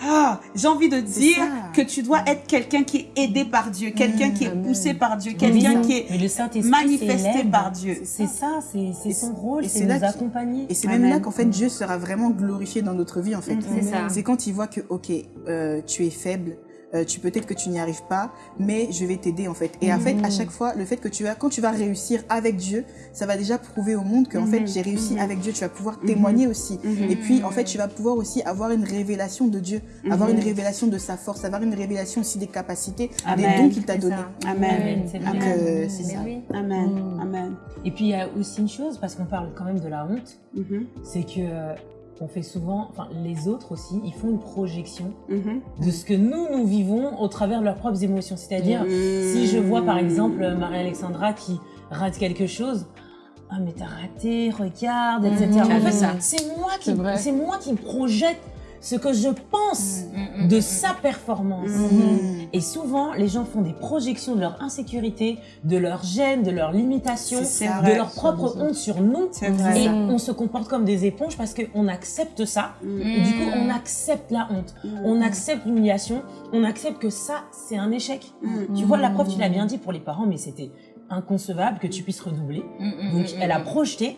Ah, j'ai envie de dire que tu dois être quelqu'un qui est aidé par Dieu, quelqu'un qui est Amen. poussé par Dieu, quelqu'un qui est manifesté par Dieu. C'est ça, c'est son rôle, et c'est nous accompagner. Et c'est même là qu'en fait Dieu sera vraiment glorifié dans notre vie en fait. C'est ça. C'est quand il voit que ok, euh, tu es faible, euh, tu peut-être que tu n'y arrives pas, mais je vais t'aider en fait. Et en fait, à chaque fois, le fait que tu vas, quand tu vas réussir avec Dieu, ça va déjà prouver au monde que en fait j'ai réussi avec Dieu. Tu vas pouvoir témoigner aussi. Et puis en fait, tu vas pouvoir aussi avoir une révélation de Dieu, avoir une révélation de sa force, avoir une révélation aussi des capacités, des dons qu'il t'a donnés. ça. Amen. C'est euh, ça. oui. Amen. Mm. Amen. Et puis il y a aussi une chose, parce qu'on parle quand même de la honte, c'est que euh, on fait souvent, enfin les autres aussi, ils font une projection Mhm. de ce que nous, nous vivons au travers de leurs propres émotions. C'est-à-dire, Mm. si je vois par exemple Marie-Alexandra qui rate quelque chose, ah mais t'as raté, regarde, etc. As En fait, c'est moi qui, c'est moi qui projette ce que je pense de sa performance. Et souvent, les gens font des projections de leur insécurité, de leur gêne, de leurs limitations, C'est de vrai. leur propre honte sur nous. Et on se comporte comme des éponges parce qu'on accepte ça. Et du coup, on accepte la honte. On accepte l'humiliation. On accepte que ça, c'est un échec. Mm. Tu vois, la prof, tu l'as bien dit pour les parents, mais c'était inconcevable que tu puisses redoubler. Donc, elle a projeté,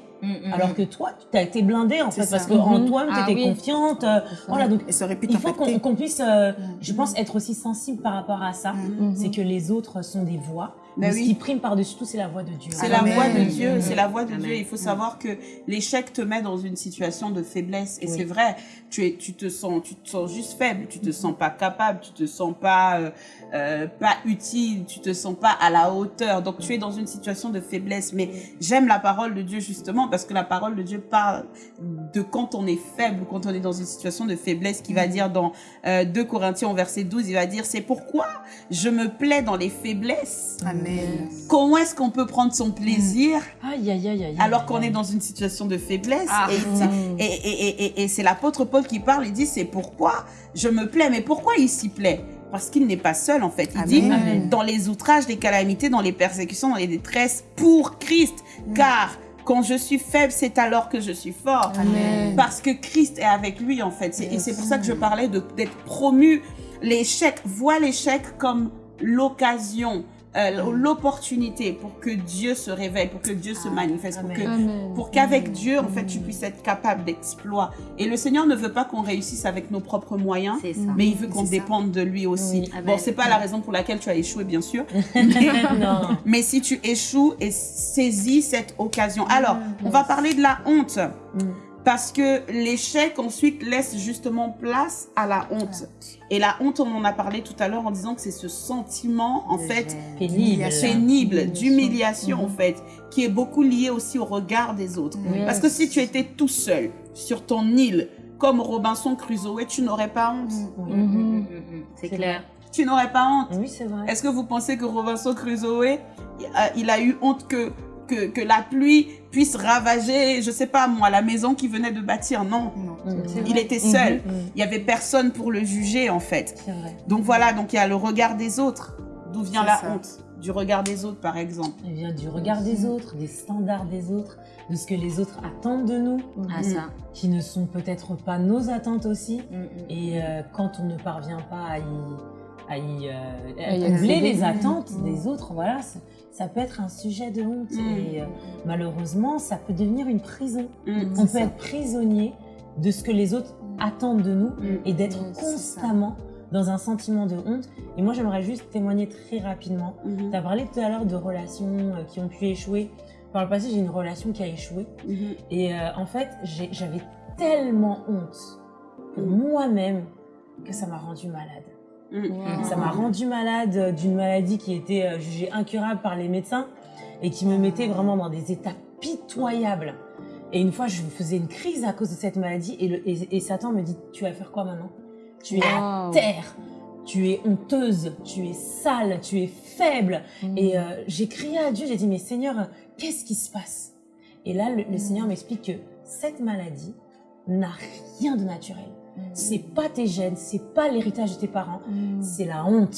alors que toi, tu as été blindée, en fait, ça. parce qu'en Mhm. toi, tu Ah étais oui. confiante. euh, Voilà, donc, Et ça aurait pu il faut qu'on puisse, euh, Mm. je pense, être aussi sensible par rapport à ça. C'est que les autres sont des voix. Ben mais oui. ce qui prime par-dessus tout, c'est la voix de Dieu. C'est la voix de. Dieu, c'est la voix de Amen. Dieu. Il faut savoir que l'échec te met dans une situation de faiblesse. Et Oui. c'est vrai, tu, es, tu, te sens, tu te sens juste faible, tu te sens pas capable, tu te sens pas, euh, euh, pas utile, tu te sens pas à la hauteur. Donc tu es dans une situation de faiblesse. Mais j'aime la parole de Dieu justement parce que la parole de Dieu parle de quand on est faible ou quand on est dans une situation de faiblesse qui va dire dans euh, 2 Corinthiens au verset 12, il va dire c'est pourquoi je me plais dans les faiblesses. Amen. Comment est-ce qu'on peut prendre son plaisir Aïe, aïe, aïe, aïe. alors qu'on est dans une situation de faiblesse Ah. Et, c'est- et, et, et, et, et c'est l'apôtre Paul qui parle, il dit c'est pourquoi je me plais. Mais pourquoi il s'y plaît? Parce qu'il n'est pas seul en fait. Il Amen. dit Amen. dans les outrages, les calamités, dans les persécutions, dans les détresses pour Christ. Car quand je suis faible, c'est alors que je suis fort. Amen. Parce que Christ est avec lui, en fait. Et c'est pour ça que je parlais d'être promu. L'échec, vois l'échec comme l'occasion, euh, l'opportunité pour que Dieu se révèle, pour que Dieu se manifeste, pour que Amen. pour qu'avec Dieu, en fait, tu puisses être capable d'exploits. Et le Seigneur ne veut pas qu'on réussisse avec nos propres moyens, mais il veut qu'on dépende de lui aussi. Oui, bon, c'est pas la raison pour laquelle tu as échoué, bien sûr. *laughs* non. Mais si tu échoues et saisis cette occasion. Alors, on va parler de la honte. Parce que l'échec ensuite laisse justement place à la honte. Et la honte, on en a parlé tout à l'heure en disant que c'est ce sentiment, en De fait. Pénible. pénible, d'humiliation en fait, qui est beaucoup lié aussi au regard des autres. Parce que si tu étais tout seul sur ton île, comme Robinson Crusoe, tu n'aurais pas honte. Mm. C'est C'est clair. Tu n'aurais pas honte. Oui, c'est vrai. Est-ce que vous pensez que Robinson Crusoe, euh, il a eu honte que, que, que la pluie puisse ravager, je sais pas moi, la maison qu'il venait de bâtir Non. Non. Il vrai. était seul. Mhm. Il y avait personne pour le juger en fait. Vrai. Donc voilà, donc il y a le regard des autres. D'où vient la ça. honte Du regard des autres par exemple. Elle vient du regard des autres, des standards des autres, de ce que les autres attendent de nous, Ah, ça. qui ne sont peut-être pas nos attentes aussi. Et euh, quand on ne parvient pas à y, à y, euh, à À y combler accéder. les attentes Mm. des autres, voilà, ça, peut être un sujet de honte. Mm. Et euh, malheureusement, ça peut devenir une prison. Mm. On peut être prisonnier de ce que les autres attendent de nous Mm. et d'être Mm, constamment dans un sentiment de honte. Et moi, j'aimerais juste témoigner très rapidement. Mhm. Tu as parlé tout à l'heure de relations euh, qui ont pu échouer. Par le passé, j'ai une relation qui a échoué. Mhm. Et euh, en fait, j'avais tellement honte pour moi-même que ça m'a rendu malade. Mhm. Ça m'a rendu malade euh, d'une maladie qui était euh, jugée incurable par les médecins et qui me mettait vraiment dans des états pitoyables. Et une fois, je faisais une crise à cause de cette maladie et, le, et, et Satan me dit, tu vas faire quoi maintenant? Tu es à terre, tu es honteuse, tu es sale, tu es faible. Mm. Et euh, j'ai crié à Dieu, j'ai dit, mais Seigneur, qu'est-ce qui se passe? Et là, le, le Seigneur m'explique que cette maladie n'a rien de naturel. C'est pas tes gènes, c'est pas l'héritage de tes parents, c'est la honte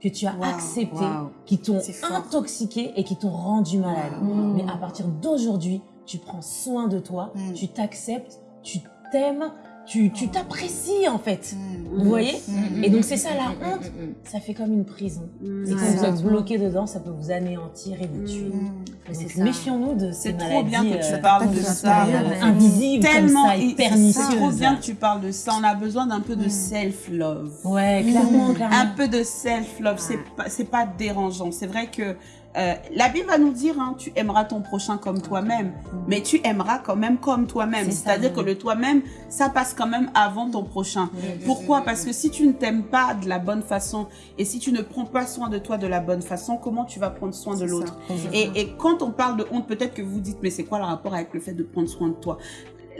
que tu as Wow, acceptée, wow. qui t'ont intoxiqué et qui t'ont rendu malade. Mm. Mais à partir d'aujourd'hui, tu prends soin de toi, Mm. tu t'acceptes, tu t'aimes, tu tu t'apprécies en fait. Mm. Vous voyez Mm. Et donc c'est ça la Mm, honte, mm, mm. ça fait comme une prison. Et quand vous êtes bloqué dedans, ça peut vous anéantir et vous tuer. Mm. Méfions-nous de ces C'est trop bien que tu euh, parles de ça. invisibles Tellement, comme ça et et c'est trop bien que tu parles de ça. On a besoin d'un peu de Mm. self-love. Ouais, clairement, clairement. Un peu de self-love, c'est pas, c'est pas dérangeant. C'est vrai que euh, la Bible va nous dire, hein, tu aimeras ton prochain comme toi-même, mais tu aimeras quand même comme toi-même. C'est-à-dire que le toi-même, ça passe quand même avant ton prochain. Pourquoi? Parce que si tu ne t'aimes pas de la bonne façon et si tu ne prends pas soin de toi de la bonne façon, comment tu vas prendre soin de l'autre? et, et quand on parle de honte, peut-être que vous dites, mais c'est quoi le rapport avec le fait de prendre soin de toi?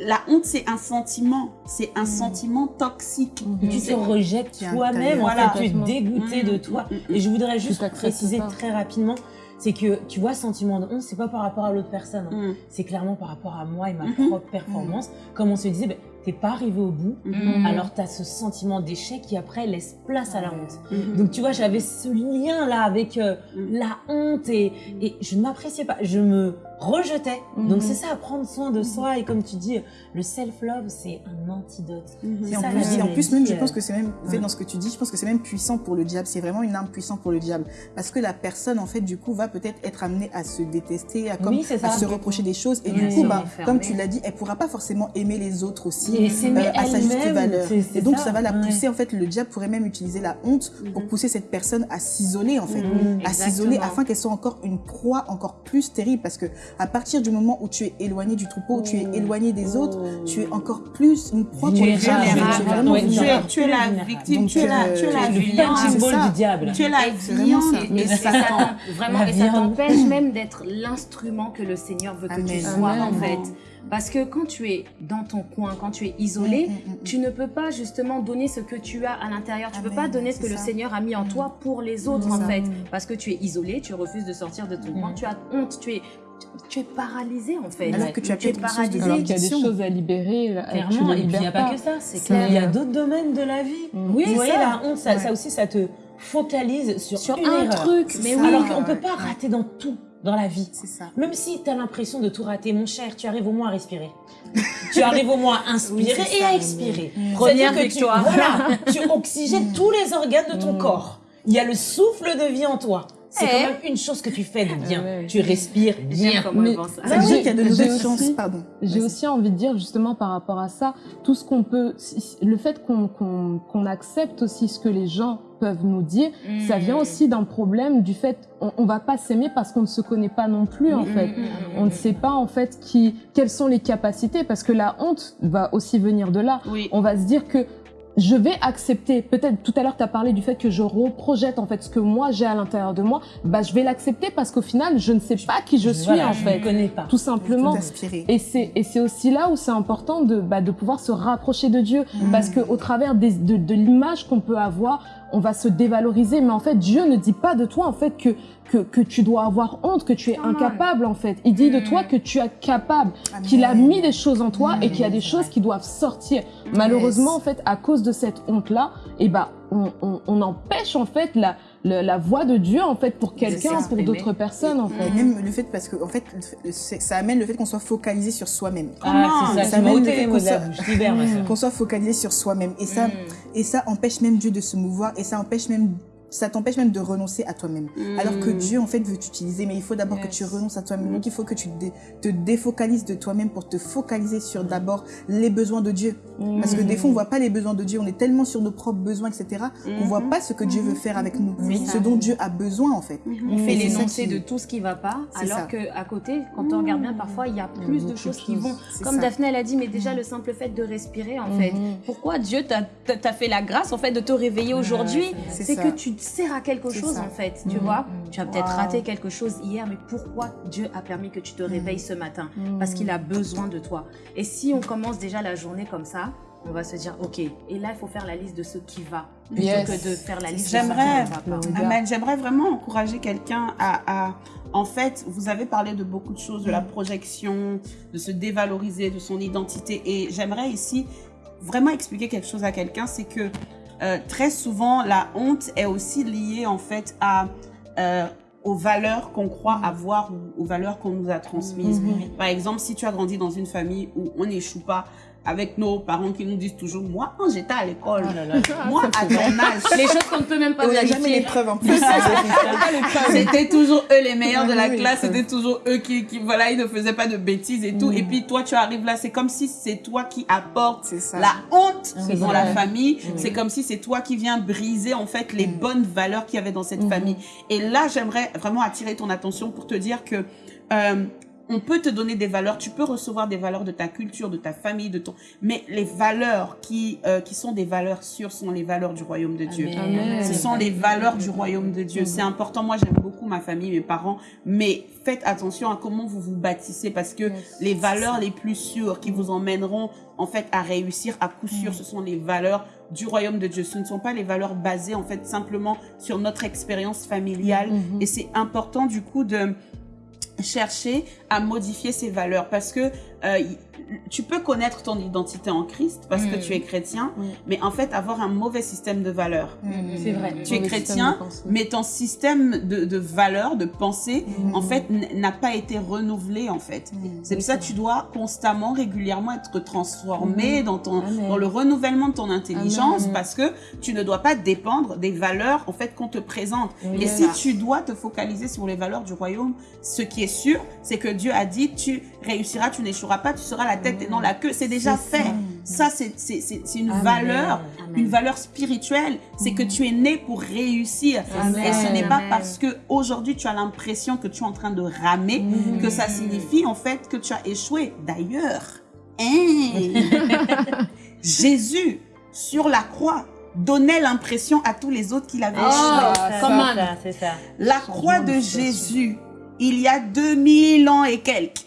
La honte, c'est un sentiment, c'est un sentiment toxique. Tu te rejettes toi-même, en intérieur. fait, tu es Voilà. dégoûté de Mm, toi. mm, mm, Et je voudrais juste préciser très rapidement, c'est que, tu vois, sentiment de honte, c'est pas par rapport à l'autre personne. hein. mm, C'est clairement par rapport à moi et ma Mhm. propre performance. Comme on se disait, ben, t'es pas arrivé au bout, mm, alors t'as ce sentiment d'échec qui après laisse place à la honte. mm, Donc tu vois, j'avais ce lien-là avec euh, la honte et, et je ne m'appréciais pas, je me rejetais. Mhm. Donc c'est ça, prendre soin de soi et comme tu dis, le self-love, c'est un antidote. C'est Et en plus, et en même, je pense que c'est même fait dans ce que tu dis, je pense que c'est même puissant pour le diable. C'est vraiment une arme puissante pour le diable. Parce que la personne, en fait, du coup, va peut-être être amenée à se détester, à, comme, Oui, c'est à ça. se reprocher des choses. Et Oui. du coup, bah, comme tu l'as dit, elle pourra pas forcément aimer les autres aussi. S'aimer euh, à sa juste valeur. Et donc, ça, ça, va la ouais. pousser, en fait, le diable pourrait même utiliser la honte pour Mhm. pousser cette personne à s'isoler, en fait. Mhm. À s'isoler afin qu'elle soit encore une proie encore plus terrible. Parce que à partir du moment où tu es éloigné du troupeau, où tu es Oh. éloigné des autres, Oh. tu es encore plus une proie pour le diable. Tu es la victime, tu es la, ça. du diable. Tu es la viande Et, Satan. vraiment, et ça t'empêche même d'être l'instrument que le Seigneur veut que tu sois en fait. Parce que quand tu es dans ton coin, quand tu es isolé, Mm, mm, mm, tu ne peux pas justement donner ce que tu as à l'intérieur. Tu peux Amen, pas donner ce que le. Seigneur a mis en toi pour les autres en ça. fait. Parce que tu es isolé, tu refuses de sortir de ton coin, tu as honte, tu es, tu es paralysé en fait. Alors que tu as tu es paralysé. Alors qu'il y a des choses à libérer, Clairement, et puis il n'y a pas pas. que ça, c'est qu'il y a d'autres domaines de la vie. Oui, Vous voyez, ça. la honte, ça, Ouais. ça aussi, ça te focalise sur, Sur une un erreur. truc, mais oui. Alors qu'on ne peut pas rater dans tout dans la vie. C'est ça. Même si tu as l'impression de tout rater, mon cher, tu arrives au moins à respirer. *laughs* tu arrives au moins à inspirer Oui, et ça, à oui. expirer. Mm. C'est-à-dire Première que tu, victoire. voilà, *laughs* tu oxygènes tous les organes de ton corps. Il y a le souffle de vie en toi. C'est Eh. quand même une chose que tu fais de bien. Ouais. Tu respires bien. Mais- ça. Dire qu'il y a de nouvelles aussi- chances. Pardon. J'ai aussi envie de dire justement par rapport à ça, tout ce qu'on peut, le fait qu'on accepte aussi ce que les gens peuvent nous dire, ça vient Mm. aussi d'un problème du fait on, on va pas s'aimer parce qu'on ne se connaît pas non plus en Mm, fait. mm, On ne sait pas en fait qui, quelles sont les capacités parce que la honte va aussi venir de là. Oui. On va se dire que je vais accepter, peut-être tout à l'heure tu as parlé du fait que je reprojette en fait ce que moi j'ai à l'intérieur de moi, bah je vais l'accepter parce qu'au final je ne sais pas qui je suis Voilà, en je fait, ne connais pas. tout simplement. Et c'est et c'est aussi là où c'est important de bah, de pouvoir se rapprocher de Dieu parce que au travers des, de, de l'image qu'on peut avoir, on va se dévaloriser. Mais en fait, Dieu ne dit pas de toi en fait que que que tu dois avoir honte, que tu es incapable en fait. Il dit de toi que tu es capable, qu'il a mis des choses en toi et qu'il y a des choses qui doivent sortir. Malheureusement en fait, à cause de cette honte là, et bah on, on, on empêche en fait la, la la voix de Dieu en fait pour quelqu'un, pour d'autres personnes en fait. Et même le fait, parce que en fait, le- c'est- ça amène le fait qu'on soit focalisé sur soi-même. Ah, c'est Ça ça, amène le fait qu'on soit- *laughs* soit focalisé sur soi-même. Et ça, Mm. et ça empêche même Dieu de se mouvoir et ça empêche même ça t'empêche même de renoncer à toi-même. Alors que Dieu, en fait, veut t'utiliser, mais il faut d'abord que tu renonces à toi-même. Donc, il faut que tu dé- te défocalises de toi-même pour te focaliser sur d'abord les besoins de Dieu. Parce que des fois, on voit pas les besoins de Dieu. On est tellement sur nos propres besoins, etc., qu'on voit pas ce que Dieu veut faire avec nous. Oui. Ce dont Dieu a besoin, en fait. On fait l'énoncé qui- de tout ce qui va pas, alors ça. que à côté, quand on regarde bien, parfois il y a plus de choses qui vont. Comme ça. Daphné elle a dit, mais déjà le simple fait de respirer en fait. Pourquoi Dieu t'a- fait la grâce en fait de te réveiller aujourd'hui? C'est que tu te sers à quelque chose ça. en fait, tu vois. Tu as peut-être Wow. raté quelque chose hier, mais pourquoi Dieu a permis que tu te réveilles ce matin? Parce qu'il a besoin de toi. Et si on commence déjà la journée comme ça, on va se dire ok. Et là, il faut faire la liste de ce qui va plutôt Yes. que de faire la liste de ce qui J'aimerais, ne va pas. J'aimerais vraiment encourager quelqu'un à, à- en fait, vous avez parlé de beaucoup de choses, de la projection, de se dévaloriser, de son identité, et j'aimerais ici vraiment expliquer quelque chose à quelqu'un, c'est que euh, très souvent la honte est aussi liée en fait à euh, aux valeurs qu'on croit avoir ou aux valeurs qu'on nous a transmises. Par exemple, si tu as grandi dans une famille où on n'échoue pas avec nos parents qui nous disent toujours, moi, quand j'étais à l'école, Oh *laughs* moi, à ton âge, Les choses qu'on ne peut même pas Il n'y a jamais vérifier. l'épreuve en *laughs* plus. *laughs* C'était toujours eux les meilleurs de la Ouais, oui, classe, c'était toujours eux qui, qui, voilà, ils ne faisaient pas de bêtises et tout. Et puis toi, tu arrives là, c'est comme si c'est toi qui ça. la honte dans vrai. la famille. C'est comme si c'est toi qui viens briser en fait les bonnes valeurs qu'il y avait dans cette famille. Et là, j'aimerais vraiment attirer ton attention pour te dire que euh, on peut te donner des valeurs, tu peux recevoir des valeurs de ta culture, de ta famille, de ton, mais les valeurs qui euh, qui sont des valeurs sûres sont les valeurs du royaume de Dieu. Amen. Ce sont les valeurs du royaume de Dieu. C'est important. Moi, j'aime beaucoup ma famille, mes parents, mais faites attention à comment vous vous bâtissez parce que les valeurs les plus sûres qui vous emmèneront en fait à réussir à coup sûr, ce sont les valeurs du royaume de Dieu. Ce ne sont pas les valeurs basées en fait simplement sur notre expérience familiale. Et c'est important du coup de chercher à modifier ces valeurs parce que euh, tu peux connaître ton identité en Christ parce que tu es chrétien, mais en fait avoir un mauvais système de valeurs. C'est vrai. Tu es chrétien, mais ton système de, de valeurs, de pensée, en fait, n'a pas été renouvelé, en fait. C'est pour ça que tu dois constamment, régulièrement être transformé dans, ton, Amen. dans le renouvellement de ton intelligence Amen. parce que tu ne dois pas dépendre des valeurs, en fait, qu'on te présente. Et si tu dois te focaliser sur les valeurs du royaume, ce qui est sûr, c'est que Dieu a dit, tu réussiras, tu n'échoueras pas, tu seras la tête et non la queue. C'est déjà fait. Ça, c'est c'est- une Amen. valeur, Amen. une valeur spirituelle. C'est que tu es né pour réussir. Amen. Et ce n'est pas parce que aujourd'hui tu as l'impression que tu es en train de ramer que ça signifie en fait que tu as échoué. D'ailleurs, hein, *laughs* Jésus sur la croix donnait l'impression à tous les autres qu'il avait échoué. Oh, come on. C'est ça. La croix de Jésus, il y a 2000 ans et quelques,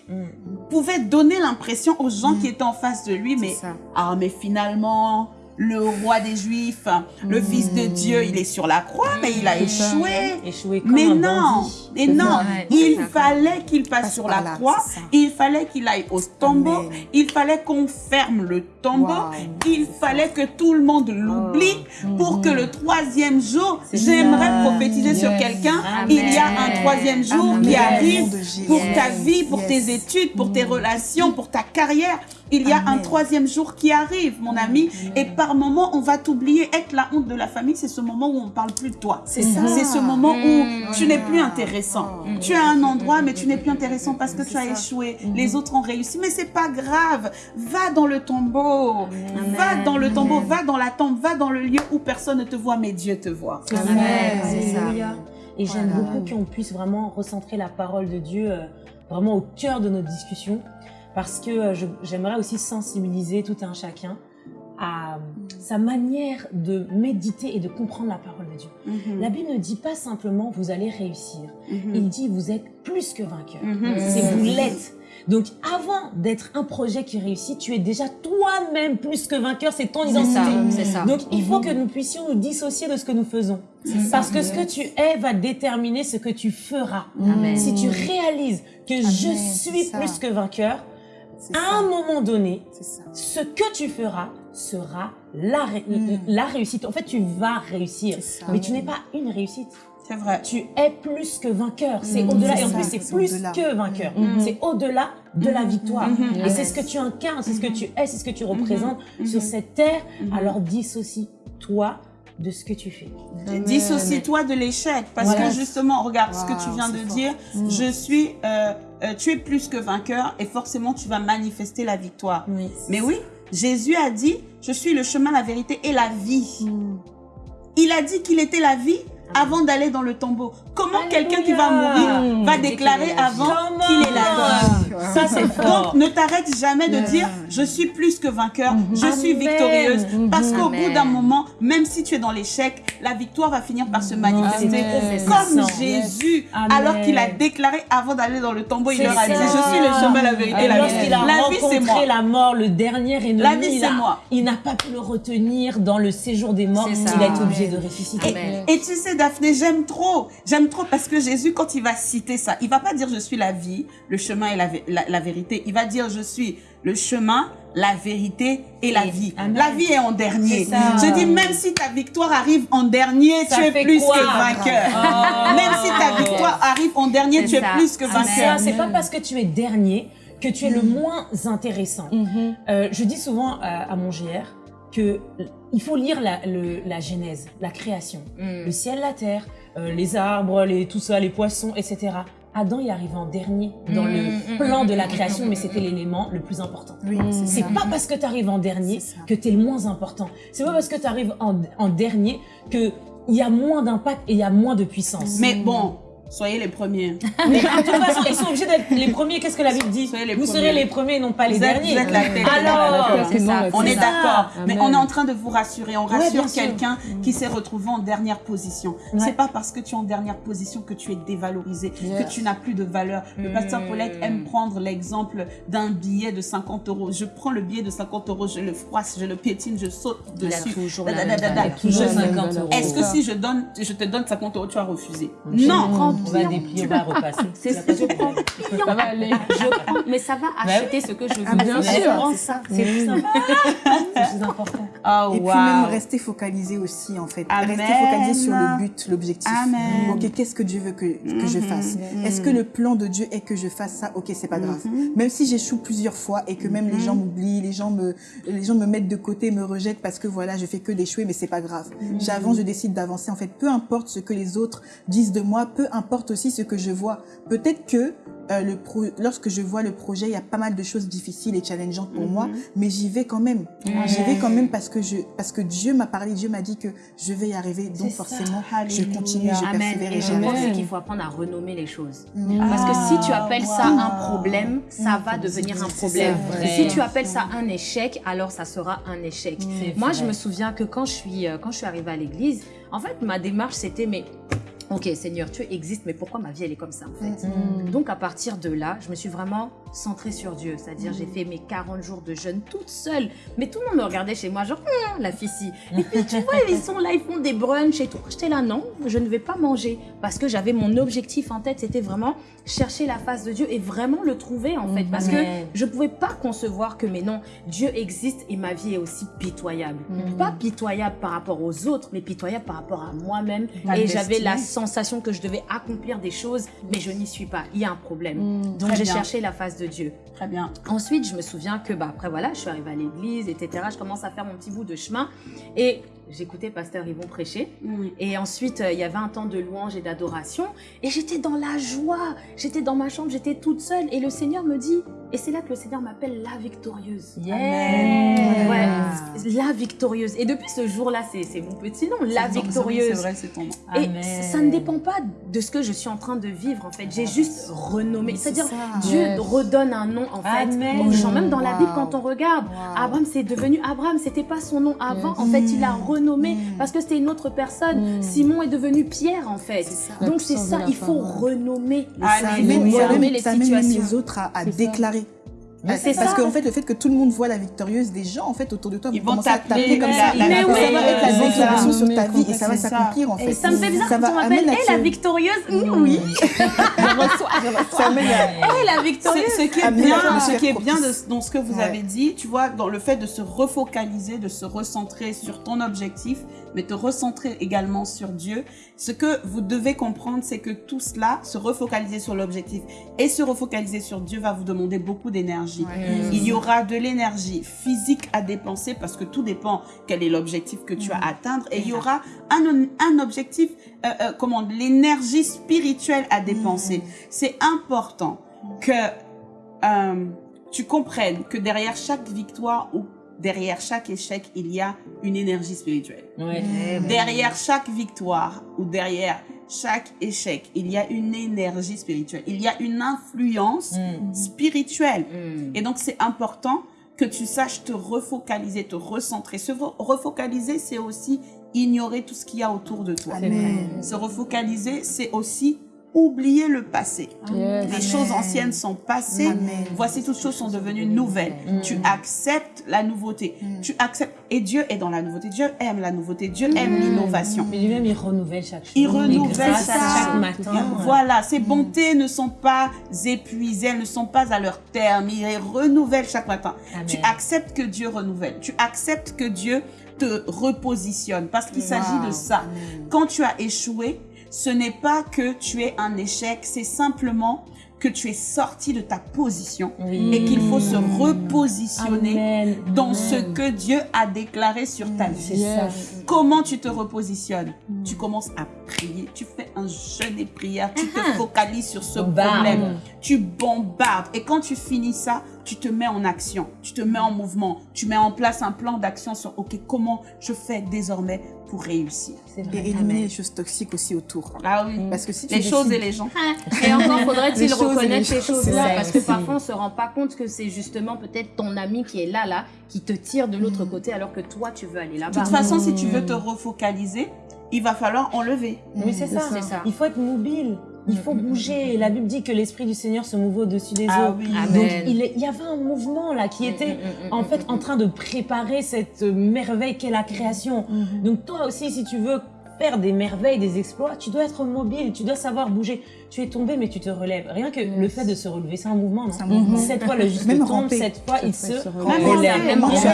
pouvait donner l'impression aux gens qui étaient en face de lui, mais ah mais finalement le roi des Juifs, le Fils de Dieu, il est sur la croix, mais il a échoué. Échoué comme Mais un non, et non, il fallait qu'il passe Passe sur la là, croix, il fallait qu'il aille au tombeau, Amen. il fallait qu'on ferme le tombeau, Wow, il fallait que tout le monde l'oublie pour que le troisième jour, j'aimerais prophétiser sur quelqu'un, il y a un troisième jour Amen. qui arrive pour ta vie, pour Yes. tes études, pour tes relations, pour ta carrière. Il y a un troisième jour qui arrive, mon ami, et par moment, on va t'oublier. Être la honte de la famille, c'est ce moment où on parle plus de toi. C'est ça. C'est ce moment où tu n'es plus intéressant. Oh. Tu es à un endroit, mais tu n'es plus intéressant parce que tu as ça. échoué. Les autres ont réussi, mais c'est pas grave. Va dans le tombeau. Va dans le tombeau, va dans la tombe, va dans le lieu où personne ne te voit, mais Dieu te voit. Amen. C'est ça. Et j'aime Voilà. beaucoup qu'on puisse vraiment recentrer la parole de Dieu euh, vraiment au cœur de nos discussions. Parce que euh, j'aimerais aussi sensibiliser tout un chacun à euh, sa manière de méditer et de comprendre la parole de Dieu. Mhm. La Bible ne dit pas simplement vous allez réussir. Mhm. Il dit vous êtes plus que vainqueur. Mhm. C'est vous l'êtes. Donc avant d'être un projet qui réussit, tu es déjà toi-même plus que vainqueur, c'est ton identité. ça, ça. Donc il faut que nous puissions nous dissocier de ce que nous faisons. Parce que ce que tu es va déterminer ce que tu feras. Si tu réalises que je suis plus que vainqueur, à ça. un moment donné, ça. ce que tu feras sera la, ré- Mm. la réussite. En fait, tu vas réussir. Mais tu n'es pas une réussite. C'est vrai. Tu es plus que vainqueur. C'est Mm, au-delà. c'est Et en plus, c'est plus au-delà. que vainqueur. Mm. C'est au-delà de la victoire. Mhm. Et c'est ce que tu incarnes, c'est ce que tu es, c'est ce que tu représentes sur cette terre. Alors dissocie-toi de ce que tu fais. Dissocie-toi de l'échec parce Voilà. que justement, regarde ce que tu viens de fort. dire. Je suis, euh, euh, tu es plus que vainqueur et forcément tu vas manifester la victoire. Oui. Mais oui, Jésus a dit, je suis le chemin, la vérité et la vie. Il a dit qu'il était la vie avant d'aller dans le tombeau. Comment quelqu'un qui va mourir va Il dit déclarer avant qu'il est la vie Ça, c'est fort. Donc, ne t'arrête jamais de dire je suis plus que vainqueur, je suis victorieuse. Parce qu'au bout d'un moment, même si tu es dans l'échec, la victoire va finir par se manifester. Amen. Comme. Jésus, alors qu'il a déclaré avant d'aller dans le tombeau, il leur a dit je suis le chemin, la vérité la vie. La vie, c'est moi. la mort, le dernier ennemi, La vie, il c'est moi. il n'a pas pu le retenir dans le séjour des morts. Il a été obligé de ressusciter. Et tu sais, Daphné, j'aime trop. J'aime trop parce que Jésus, quand il va citer ça, il va pas dire je suis la vie, le chemin et la, la, la vérité. Il va dire je suis le chemin, la vérité et la vie. Amen. La vie est en dernier. Je dis, même si ta victoire arrive en dernier, Ça tu es plus quoi que vainqueur. Oh. *laughs* même si ta victoire arrive en dernier, tu es ça. plus que vainqueur. c'est pas parce que tu es dernier que tu es le moins intéressant. Mhm. Euh, je dis souvent à, à mon GR que il faut lire la, le- la Genèse, la création, Mm. le ciel, la terre, euh, les arbres, les, tout ça, les poissons, etc. Adam y arrive en dernier dans Mm, le mm, plan de la création, mais c'était l'élément le plus important. Oui, c'est pas parce que tu arrives en dernier que tu es le moins important. C'est pas parce que tu arrives en, en dernier que il y a moins d'impact et il y a moins de puissance. Mais bon, soyez les premiers. *laughs* Mais de toute façon, ils sont obligés d'être les premiers. Qu'est-ce que la Bible dit Soyez les Vous premiers. serez les premiers, non pas les Vous êtes- derniers. vous êtes la tête. Alors, ça. mais On est d'accord, mais Amen. on est en train de vous rassurer. On rassure quelqu'un qui s'est retrouvé en dernière position. Ouais. C'est pas parce que tu es en dernière position que tu es dévalorisé, Yeah. que tu n'as plus de valeur. Le Mm. pasteur Paulette aime prendre l'exemple d'un billet de 50 euros. Je prends le billet de 50 euros, je le froisse, je le piétine, je saute Il a dessus. toujours Da, la da, même da, da, valeur. da. Toujours Je- 50 euros. Est-ce que si je donne, je te donne 50 euros, tu vas refuser Je Non. Prends, on va déplier, on va repasser. *laughs* C'est je prends. Ça va aller. Je prends, mais ça va acheter ce que je veux. Ah, bien Je sûr. prends ça. C'est plus *laughs* sympa. C'est plus important. Oh, Et puis même rester focalisé aussi en fait. Amen. Rester focalisé sur le but, l'objectif. Amen. Ok, qu'est-ce que Dieu veut que, que je Mhm. fasse? Est-ce que le plan de Dieu est que je fasse ça? Ok, c'est pas grave. Même si j'échoue plusieurs fois et que même les gens m'oublient, les gens me, les gens me mettent de côté, me rejettent parce que voilà, je fais que d'échouer, mais c'est pas grave. J'avance, je décide d'avancer. En fait, peu importe ce que les autres disent de moi, peu importe aussi ce que je vois. Peut-être que euh, le pro, lorsque je vois le projet, il y a pas mal de choses difficiles et challengeantes pour moi, mais j'y vais quand même. J'y vais quand même parce que je, parce que Dieu m'a parlé, Dieu m'a dit que je vais y arriver. Donc forcément, je continue, je Amen. persévère Et et je pense qu'il faut apprendre à renommer les choses. Mm. Parce que si tu Ah, appelles ça un problème, ça va devenir un problème. Si tu appelles ça un échec, alors ça sera un échec. Moi, vrai. je me souviens que quand je suis, euh, quand je suis arrivée à l'église, en fait, ma démarche, c'était, mais, ok, Seigneur, tu existes, mais pourquoi ma vie, elle est comme ça, en fait Mm. Donc, à partir de là, je me suis vraiment centrée sur Dieu. C'est-à-dire, j'ai fait mes 40 jours de jeûne toute seule. Mais tout le monde me regardait chez moi, genre, Hum, la fille-ci. Et puis, tu vois, ils sont là, ils font des brunchs et tout. J'étais là, non, je ne vais pas manger. Parce que j'avais mon objectif en tête, c'était vraiment chercher la face de Dieu et vraiment le trouver, en fait. Parce que je pouvais pas concevoir que, mais non, Dieu existe et ma vie est aussi pitoyable. Pas pitoyable par rapport aux autres, mais pitoyable par rapport à moi-même. Et j'avais la destinée. Sensation que je devais accomplir des choses, mais je n'y suis pas. Il y a un problème. Mm. Donc j'ai cherché la face de Dieu. Très bien. Ensuite, je me souviens que, bah, après voilà, je suis arrivée à l'église, etc. Je commence à faire mon petit bout de chemin. Et j'écoutais Pasteur Yvon prêcher. Et ensuite, euh, il y avait un temps de louange et d'adoration. Et j'étais dans la joie. J'étais dans ma chambre, j'étais toute seule. Et le Seigneur me dit, et c'est là que le Seigneur m'appelle la victorieuse. Yeah. Ouais, la victorieuse. Et depuis ce jour-là, c'est c'est mon petit nom, la C'est victorieuse. vrai, c'est ton nom. Et Amen. ça ne dépend pas de ce que je suis en train de vivre, en fait. J'ai juste renommé. C'est C'est-à-dire. Dieu redonne un nom, en fait, Amen. aux gens. Même dans la. Bible, quand on regarde, Abraham, c'est devenu Abraham. C'était pas son nom avant. En fait, il a renommé Mm. parce que c'était une autre personne. Mm. Simon est devenu Pierre, en fait. Ça. Donc, c'est ça. Il faut renommer les Ça ça les ça amène même situations. les autres à, à C'est ça. déclarer. Mais c'est Parce qu'en fait, le fait que tout le monde voit la victorieuse des gens, en fait, autour de toi, Ils vont vont commencer à t'appeler comme ça. la- Mais ça oui, va être la déclaration sur ta vie et ça va s'accomplir, en Et fait. ça me fait bizarre quand on m'appelle Eh, la victorieuse. Oui. Oui. Ça amène à- la victorieuse. Ce, qui est bien, ce qui est dans ce que vous avez dit, tu vois, dans le fait de se refocaliser, de se recentrer sur ton objectif, mais te recentrer également sur Dieu. Ce que vous devez comprendre, c'est que tout cela, se refocaliser sur l'objectif et se refocaliser sur Dieu va vous demander beaucoup d'énergie. Il y aura de l'énergie physique à dépenser parce que tout dépend quel est l'objectif que tu as à atteindre et il y aura un, un objectif, euh, euh, comment, l'énergie spirituelle à dépenser. C'est important que euh, tu comprennes que derrière chaque victoire ou derrière chaque échec, il y a une énergie spirituelle. Ouais. Derrière chaque victoire ou derrière chaque échec, il y a une énergie spirituelle. Il y a une influence Mm. spirituelle. Mm. Et donc, c'est important que tu saches te refocaliser, te recentrer. Se refocaliser, c'est aussi ignorer tout ce qu'il y a autour de toi. Amen. Se refocaliser, c'est aussi oublier le passé. Yes. Les choses anciennes sont passées. Amen. Voici toutes choses sont devenues nouvelles. Tu acceptes la nouveauté. Tu acceptes et Dieu est dans la nouveauté. Dieu aime la nouveauté. Dieu aime l'innovation. Mais lui-même, il renouvelle chaque chose. Il renouvelle ça. chaque matin. Voilà, ces bontés ne sont pas épuisées, elles ne sont pas à leur terme. Il les renouvelle chaque matin. Amen. Tu acceptes que Dieu renouvelle. Tu acceptes que Dieu te repositionne parce qu'il s'agit de ça. Quand tu as échoué, ce n'est pas que tu es un échec, c'est simplement que tu es sorti de ta position Oui. et qu'il faut se repositionner Amen. dans ce que Dieu a déclaré sur ta vie. Comment tu te repositionnes? Tu commences à prier, tu fais un jeûne et prière, tu te focalises sur ce Bombarde. problème, tu bombardes. Et quand tu finis ça, tu te mets en action, tu te mets en mouvement, tu mets en place un plan d'action sur OK, comment je fais désormais pour réussir. C'est Et vrai. éliminer les choses toxiques aussi autour. Ah oui, Parce que si tu les choses et les gens. Et encore faudrait-il *laughs* reconnaître ces choses-là parce que parfois on se rend pas compte que c'est justement peut-être ton ami qui est là là qui te tire de l'autre côté alors que toi tu veux aller De là-bas. toute façon, si tu veux te refocaliser, il va falloir enlever. Oui, c'est ça. C'est ça. Il faut être mobile. Il faut bouger. La Bible dit que l'Esprit du Seigneur se mouve au-dessus des Ah eaux. oui. Amen. Donc, il, y avait un mouvement là qui était mm, mm, en mm, fait en train de préparer cette merveille qu'est la création. Donc, toi aussi, si tu veux faire des merveilles, des exploits, tu dois être mobile, tu dois savoir bouger. Tu es tombé, mais tu te relèves. Rien que le fait de se relever, c'est un mouvement, non C'est un mouvement. Cette fois, le juste Même tombe, ramper. cette fois, il se relève. Même Eh, sur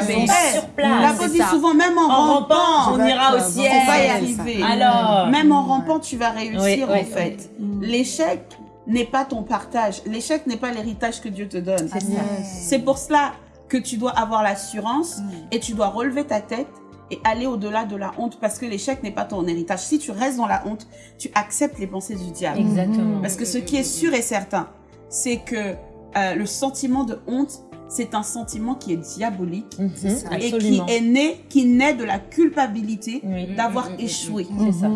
La place. C'est dit souvent, même en, En rampant, rampant, on ira au on ciel. va y C'est arriver. Alors, Même en rampant, tu vas réussir Oui, oui, en fait. L'échec n'est pas ton partage. L'échec n'est pas l'héritage que Dieu te donne. c'est ça. C'est pour cela que tu dois avoir l'assurance et tu dois relever ta tête et aller au-delà de la honte parce que l'échec n'est pas ton héritage. Si tu restes dans la honte, tu acceptes les pensées du diable. Exactement. Parce que ce qui est sûr et certain, c'est que euh, le sentiment de honte, c'est un sentiment qui est diabolique Mhm, ça. et qui est né, qui naît de la culpabilité Oui. d'avoir échoué. Ça.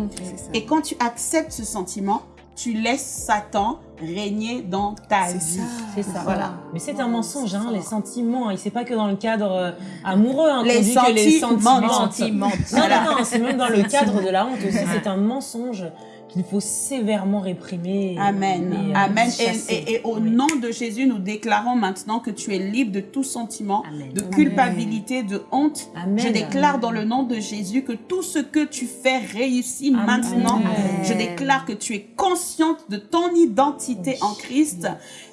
Et quand tu acceptes ce sentiment, tu laisses Satan régner dans ta vie. C'est ça. Voilà. Mais c'est un mensonge, hein, les sentiments. Et c'est pas que dans le cadre euh, amoureux hein, qu'on Les que les sentiments. sentiments. Sentiments. Non, Voilà. non, non, c'est même dans le cadre de la honte aussi. C'est un mensonge qu'il faut sévèrement réprimer. Amen. et, euh, Amen. Et, et au Oui. nom de Jésus, nous déclarons maintenant que tu es libre de tout sentiment, Amen. de culpabilité, de honte. Amen. Je déclare dans le nom de Jésus que tout ce que tu fais réussit maintenant. Amen. Je déclare que tu es consciente de ton identité en Christ.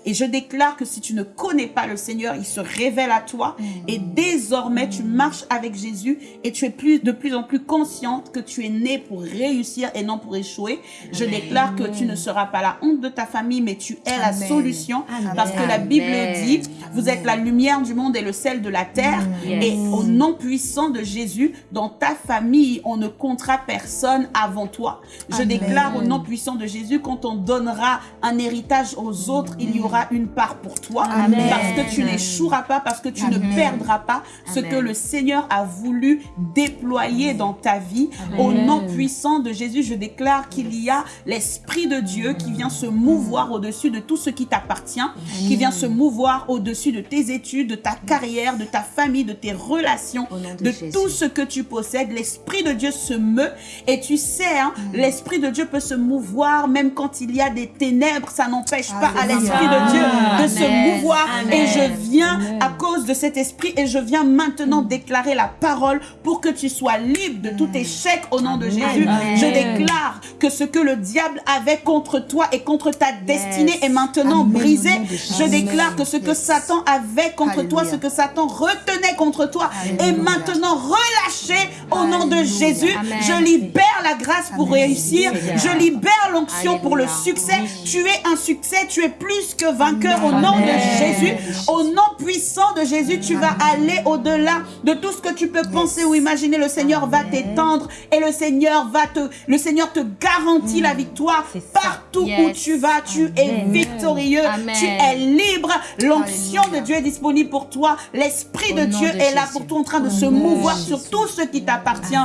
Et je déclare que si tu ne connais pas le Seigneur, il se révèle à toi. Et désormais, tu marches avec Jésus et tu es plus, de plus en plus consciente que tu es né pour réussir et non pour échouer. Je déclare que tu ne seras pas la honte de ta famille, mais tu es la solution. Amen. Parce que la Bible dit, vous êtes la lumière du monde et le sel de la terre. Yes. Et au nom puissant de Jésus, dans ta famille, on ne comptera personne avant toi. Je déclare au nom puissant de Jésus, quand on donnera un héritage aux autres, il y aura une part pour toi. Amen. Parce que tu n'échoueras pas, parce que tu ne perdras pas ce Amen. que le Seigneur a voulu déployer dans ta vie. Au nom puissant de Jésus, je déclare qu'il y a l'Esprit de Dieu qui vient se mouvoir au-dessus de tout ce qui t'appartient, qui vient se mouvoir au-dessus de tes études, de ta carrière, de ta famille, de tes relations, de tout ce que tu possèdes. L'Esprit de Dieu se meut et tu sais, hein, l'Esprit de Dieu peut se mouvoir même quand il y a des ténèbres. Ça n'empêche pas à l'Esprit de Dieu de se mouvoir. Amen. Et je viens à cause de cet esprit et je viens maintenant déclarer la parole pour que tu sois libre de tout échec au nom de. Jésus. Je déclare que ce que le diable avait contre toi et contre ta destinée est maintenant brisé. Je déclare que ce que. Satan avait contre toi, ce que Satan retenait contre toi est maintenant relâché au nom de. Jésus. Je libère la grâce pour réussir. Je libère l'onction pour le succès. Tu es un succès, tu es plus que vainqueur au nom de. Jésus. Au nom puissant de Jésus, tu vas aller au-delà de tout ce que tu peux penser ou imaginer. Le Seigneur va t'étendre et le Seigneur va te, le Seigneur te garantit la victoire C'est ça. partout où tu vas. Tu es victorieux, tu es libre. L'onction de Dieu est disponible pour toi. L'Esprit de Dieu est là pour toi en train de se mouvoir sur tout ce qui t'appartient.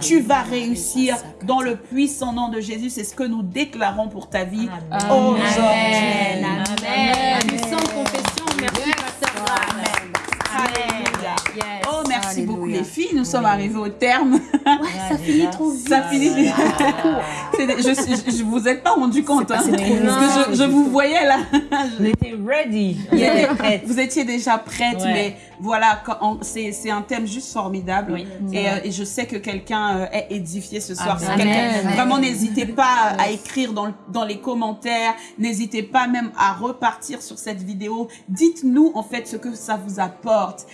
Tu vas réussir dans le puissant nom de Jésus. C'est ce que nous déclarons pour ta vie Amen. aujourd'hui. Amen. Amen. Puissante confession. Merci, Pasteur Graham. Merci Alléluia. beaucoup les filles. Nous sommes arrivés au terme. ça *laughs* finit trop vite. Ça finit. Des- je, je, vous êtes pas rendu compte, hein, passé trop vite. parce que je, je vous voyais là. *laughs* On était ready. On était prêtes. Vous étiez déjà prête, Ouais. mais voilà, c'est c'est un thème juste formidable. Oui, et, euh, et je sais que quelqu'un euh, est édifié ce soir. Si. Vraiment, n'hésitez pas à écrire dans, le- dans les commentaires. N'hésitez pas même à repartir sur cette vidéo. Dites-nous en fait ce que ça vous apporte.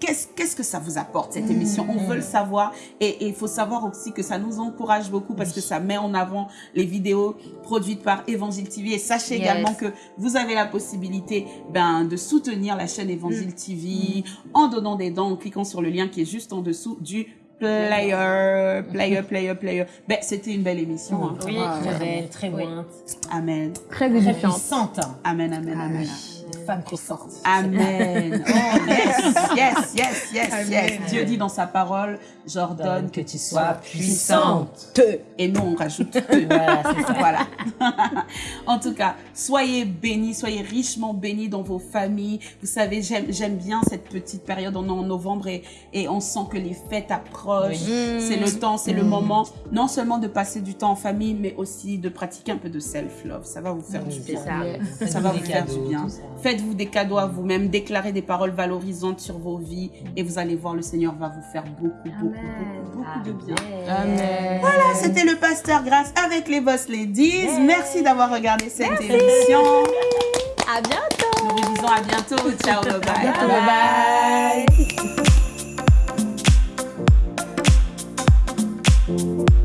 Qu'est-ce qu'est-ce que ça vous apporte cette émission. On veut le savoir et il faut savoir aussi que ça nous encourage beaucoup parce que ça met en avant les vidéos produites par Évangile TV. Et sachez Yes. également que vous avez la possibilité ben, de soutenir la chaîne Évangile TV en donnant des dons, en cliquant sur le lien qui est juste en dessous du player, player, player, player. Ben, c'était une belle émission. hein. Oui, très belle, très bointe, Amen. Très très édifiante. hein. Amen, amen, amen. Femmes fortes. Amen. *laughs* Oh, yes, yes, yes, yes, yes. Dieu dit dans sa parole, j'ordonne Donne que tu sois puissante. Et nous, on rajoute *laughs* que. Voilà, c'est ça. Voilà. *laughs* en tout cas, soyez bénis, soyez richement bénis dans vos familles. Vous savez, j'aime, bien cette petite période. On est en novembre et, et on sent que les fêtes approchent. C'est le temps, c'est le moment, non seulement de passer du temps en famille, mais aussi de pratiquer un peu de self-love. Ça va vous faire du bien. ça. Ça va vous faire du bien. Faites-vous des cadeaux à vous-même, déclarez des paroles valorisantes sur vos vies et vous allez voir, le Seigneur va vous faire beaucoup, beaucoup, beaucoup, beaucoup de bien. Amen. Voilà, c'était le Pasteur Grâce avec les Boss Ladies. Merci d'avoir regardé cette émission. À bientôt. Nous vous disons à bientôt. Ciao, bye bye. Bientôt, bye bye. bye.